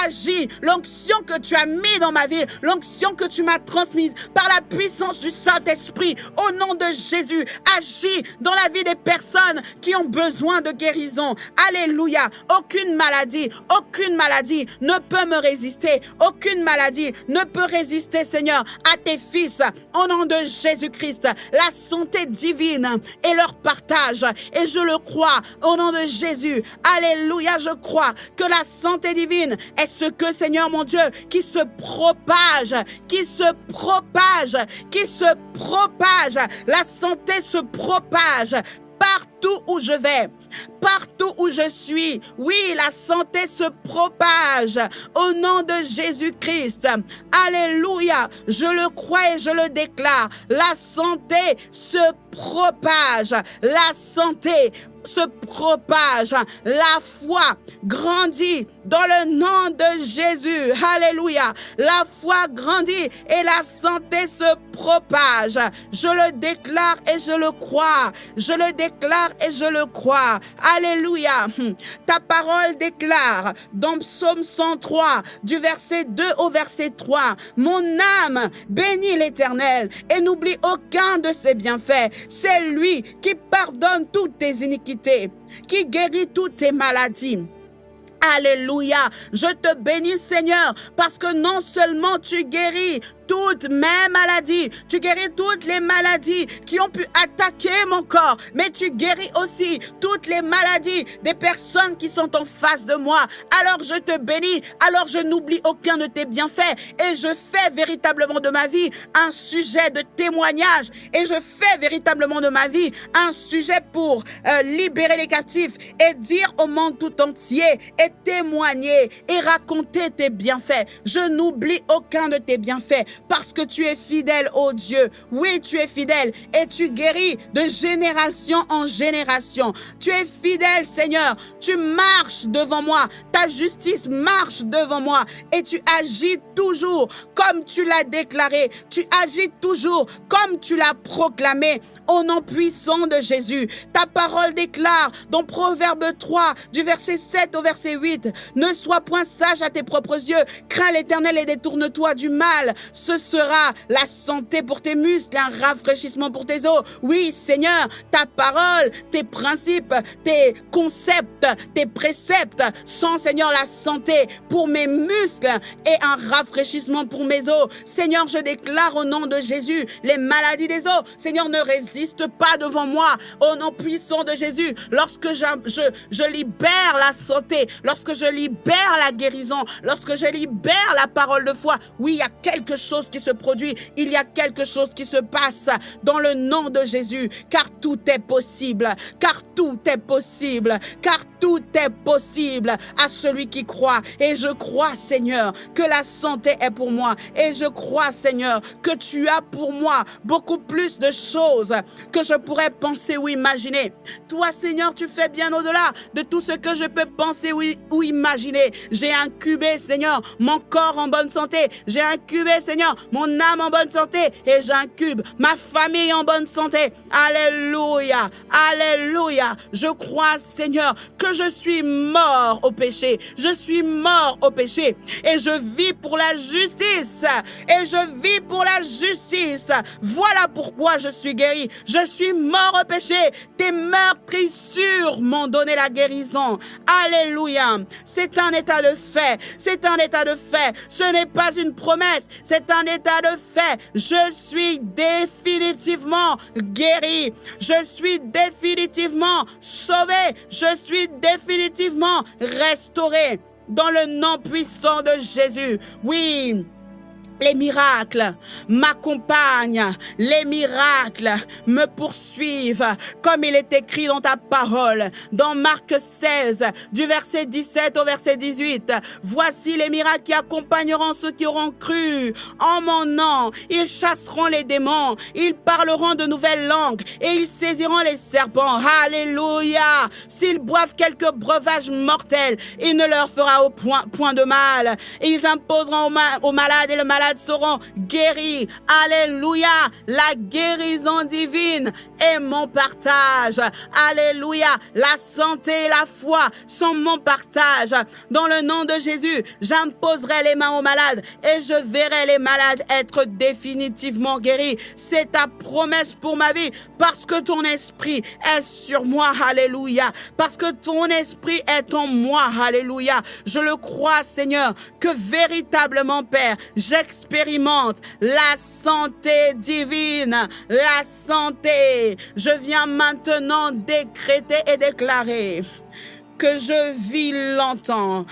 agit. L'onction que tu as mis dans ma vie, l'onction que tu m'as transmise par la puissance du Saint-Esprit, au nom de Jésus, agit dans la vie des personnes qui ont besoin de guérison. Alléluia. Aucune maladie, aucune maladie ne peut me résister. Aucune maladie ne peut résister, Seigneur, à tes fils. Au nom de Jésus-Christ, la santé divine et leur partage. Et je le crois, au nom de Jésus. Alléluia, je crois que la santé divine est ce que, Seigneur mon Dieu, qui se propage, qui se propage, qui se propage. La santé se propage partout où je vais, partout où je suis. Oui, la santé se propage au nom de Jésus-Christ. Alléluia. Je le crois et je le déclare. La santé se propage. La santé se propage. La foi grandit dans le nom de Jésus. Alléluia. La foi grandit et la santé se propage. Je le déclare et je le crois. Je le déclare et je le crois. Alléluia. Ta parole déclare dans Psaume 103 du verset 2 au verset 3. Mon âme bénit l'Éternel et n'oublie aucun de ses bienfaits. C'est lui qui pardonne toutes tes iniquités, qui guérit toutes tes maladies. Alléluia. Je te bénis Seigneur parce que non seulement tu guéris toutes mes maladies. Tu guéris toutes les maladies qui ont pu attaquer mon corps. Mais tu guéris aussi toutes les maladies des personnes qui sont en face de moi. Alors je te bénis. Alors je n'oublie aucun de tes bienfaits. Et je fais véritablement de ma vie un sujet de témoignage. Et je fais véritablement de ma vie un sujet pour euh, libérer les captifs et dire au monde tout entier et témoigner et raconter tes bienfaits. Je n'oublie aucun de tes bienfaits parce que tu es fidèle, ô Dieu. Oui, tu es fidèle et tu guéris de génération en génération. Tu es fidèle, Seigneur. Tu marches devant moi. Ta justice marche devant moi et tu agis toujours comme tu l'as déclaré. Tu agis toujours comme tu l'as proclamé au nom puissant de Jésus. Ta parole déclare dans Proverbe 3, du verset 7 au verset 8, Ne sois point sage à tes propres yeux, crains l'éternel et détourne-toi du mal. Ce sera la santé pour tes muscles, un rafraîchissement pour tes os. Oui, Seigneur, ta parole, tes principes, tes concepts, tes préceptes sont, Seigneur, la santé pour mes muscles et un rafraîchissement pour mes os. Seigneur, je déclare au nom de Jésus les maladies des os. Seigneur, ne résiste pas devant moi. Au nom puissant de Jésus, lorsque je, je, je libère la santé, lorsque je libère la guérison, lorsque je libère la parole de foi, oui, il y a quelque chose qui se produit, il y a quelque chose qui se passe dans le nom de Jésus, car tout est possible, car tout est possible, car tout est possible à celui qui croit. Et je crois, Seigneur, que la santé est pour moi. Et je crois, Seigneur, que tu as pour moi beaucoup plus de choses que je pourrais penser ou imaginer. Toi, Seigneur, tu fais bien au-delà de tout ce que je peux penser ou imaginer. J'ai incubé, Seigneur, mon corps en bonne santé. J'ai incubé, Seigneur, mon âme en bonne santé. Et j'incube ma famille en bonne santé. Alléluia. Alléluia. Je crois, Seigneur, que je suis mort au péché. Je suis mort au péché. Et je vis pour la justice. Et je vis pour la justice. Voilà pourquoi je suis guéri. Je suis mort au péché. Tes meurtrissures m'ont donné la guérison. Alléluia. C'est un état de fait. C'est un état de fait. Ce n'est pas une promesse. C'est un état de fait. Je suis définitivement guéri. Je suis définitivement sauvé. Je suis définitivement restauré dans le nom puissant de Jésus. Oui, les miracles m'accompagnent, les miracles me poursuivent, comme il est écrit dans ta parole, dans Marc 16, du verset 17 au verset 18. Voici les miracles qui accompagneront ceux qui auront cru en mon nom. Ils chasseront les démons, ils parleront de nouvelles langues et ils saisiront les serpents. Alléluia. S'ils boivent quelques breuvages mortels, il ne leur fera au point, point de mal. Ils imposeront aux malades et le malade seront guéris. Alléluia. La guérison divine est mon partage. Alléluia. La santé et la foi sont mon partage. Dans le nom de Jésus, j'imposerai les mains aux malades et je verrai les malades être définitivement guéris. C'est ta promesse pour ma vie parce que ton esprit est sur moi. Alléluia. Parce que ton esprit est en moi. Alléluia. Je le crois, Seigneur, que véritablement, Père, j'expérimente la santé divine. La santé. Je viens maintenant décréter et déclarer que je vis longtemps.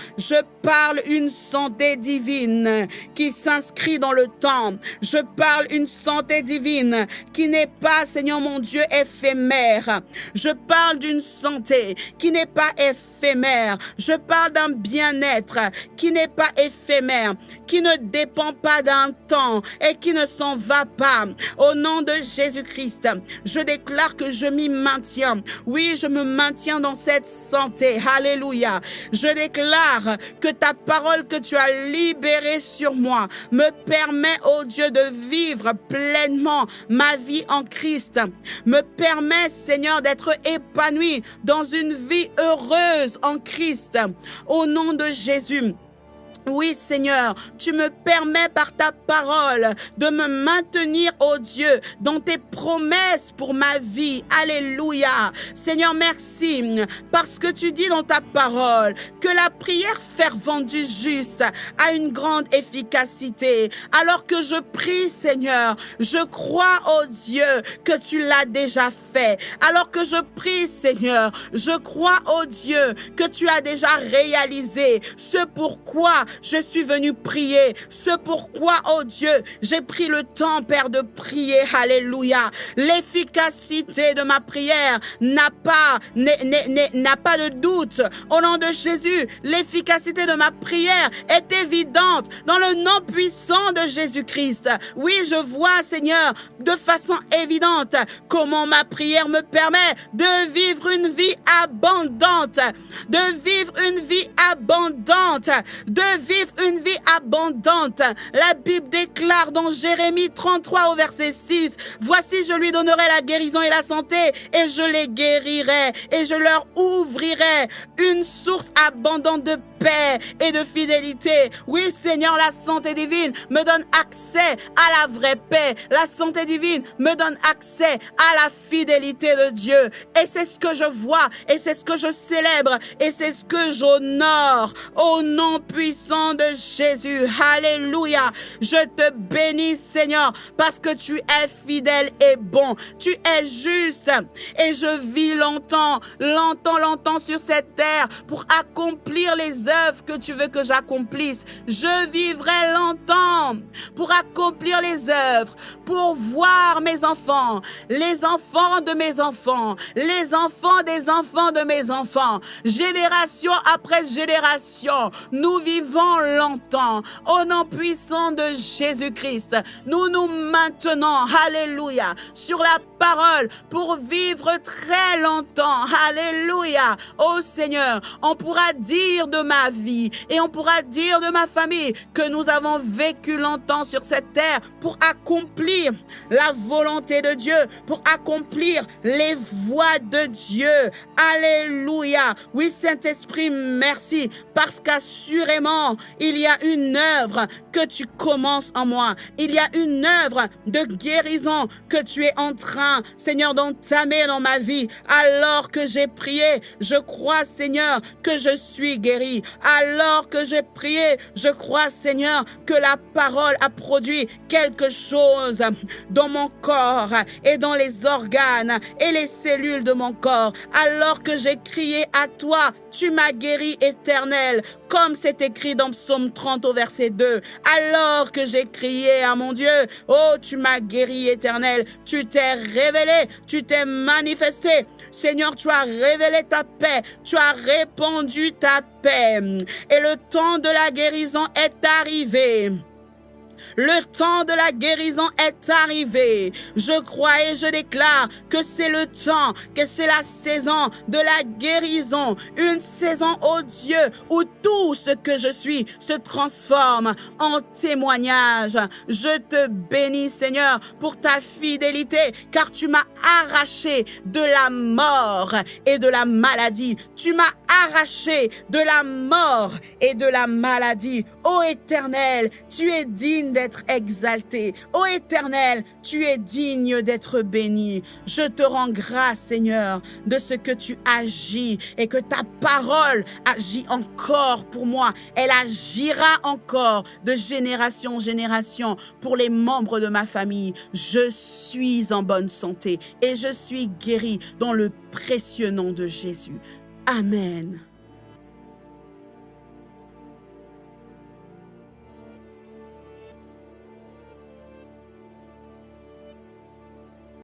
Parle une santé divine qui s'inscrit dans le temps. Je parle une santé divine qui n'est pas, Seigneur mon Dieu, éphémère. Je parle d'une santé qui n'est pas éphémère. Je parle d'un bien-être qui n'est pas éphémère, qui ne dépend pas d'un temps et qui ne s'en va pas. Au nom de Jésus-Christ, je déclare que je m'y maintiens. Oui, je me maintiens dans cette santé. Alléluia. Je déclare que ta parole que tu as libérée sur moi me permet, oh Dieu, de vivre pleinement ma vie en Christ. Me permet, Seigneur, d'être épanoui dans une vie heureuse en Christ. Au nom de Jésus. Oui, Seigneur, tu me permets par ta parole de me maintenir, oh Dieu, dans tes promesses pour ma vie. Alléluia. Seigneur, merci parce que tu dis dans ta parole que la prière fervente du juste a une grande efficacité. Alors que je prie, Seigneur, je crois, oh Dieu, que tu l'as déjà fait. Alors que je prie, Seigneur, je crois, oh Dieu, que tu as déjà réalisé ce pourquoi je suis venu prier. Ce pourquoi, oh Dieu, j'ai pris le temps, Père, de prier. Alléluia. L'efficacité de ma prière n'a pas, n'a pas de doute. Au nom de Jésus, l'efficacité de ma prière est évidente dans le nom puissant de Jésus-Christ. Oui, je vois, Seigneur, de façon évidente comment ma prière me permet de vivre une vie abondante, de vivre une vie abondante, vivre une vie abondante. La Bible déclare dans Jérémie 33 au verset 6, Voici je lui donnerai la guérison et la santé et je les guérirai et je leur ouvrirai une source abondante de paix et de fidélité. Oui, Seigneur, la santé divine me donne accès à la vraie paix. La santé divine me donne accès à la fidélité de Dieu. Et c'est ce que je vois et c'est ce que je célèbre et c'est ce que j'honore au nom puissant de Jésus. Alléluia. Je te bénis, Seigneur, parce que tu es fidèle et bon. Tu es juste et je vis longtemps, longtemps, longtemps sur cette terre pour accomplir les œuvres que tu veux que j'accomplisse. Je vivrai longtemps pour accomplir les œuvres, pour voir mes enfants, les enfants de mes enfants, les enfants des enfants de mes enfants, génération après génération. Nous vivons longtemps. Au nom puissant de Jésus-Christ, nous nous maintenons, alléluia, sur la parole pour vivre très longtemps. Alléluia. Oh Seigneur, on pourra dire de vie et on pourra dire de ma famille que nous avons vécu longtemps sur cette terre pour accomplir la volonté de Dieu, pour accomplir les voies de Dieu. Alléluia. Oui, Saint-Esprit, merci parce qu'assurément, il y a une œuvre que tu commences en moi. Il y a une œuvre de guérison que tu es en train Seigneur, d'entamer dans ma vie. Alors que j'ai prié, je crois, Seigneur, que je suis guéri. Alors que j'ai prié, je crois, Seigneur, que la parole a produit quelque chose dans mon corps et dans les organes et les cellules de mon corps. Alors que j'ai crié à toi, tu m'as guéri éternel, comme c'est écrit dans Psaume 30 au verset 2. Alors que j'ai crié à mon Dieu, oh, tu m'as guéri éternel, tu t'es révélé, tu t'es manifesté. Seigneur, tu as révélé ta paix, tu as répandu ta paix. Et le temps de la guérison est arrivé. Le temps de la guérison est arrivé. Je crois et je déclare que c'est le temps, que c'est la saison de la guérison. Une saison, oh Dieu, où tout ce que je suis se transforme en témoignage. Je te bénis, Seigneur, pour ta fidélité, car tu m'as arraché de la mort et de la maladie. Tu m'as arraché de la mort et de la maladie. Ô Éternel, tu es digne d'être exalté. Ô Éternel, tu es digne d'être béni. Je te rends grâce, Seigneur, de ce que tu agis et que ta parole agit encore pour moi. Elle agira encore de génération en génération pour les membres de ma famille. Je suis en bonne santé et je suis guéri dans le précieux nom de Jésus. Amen.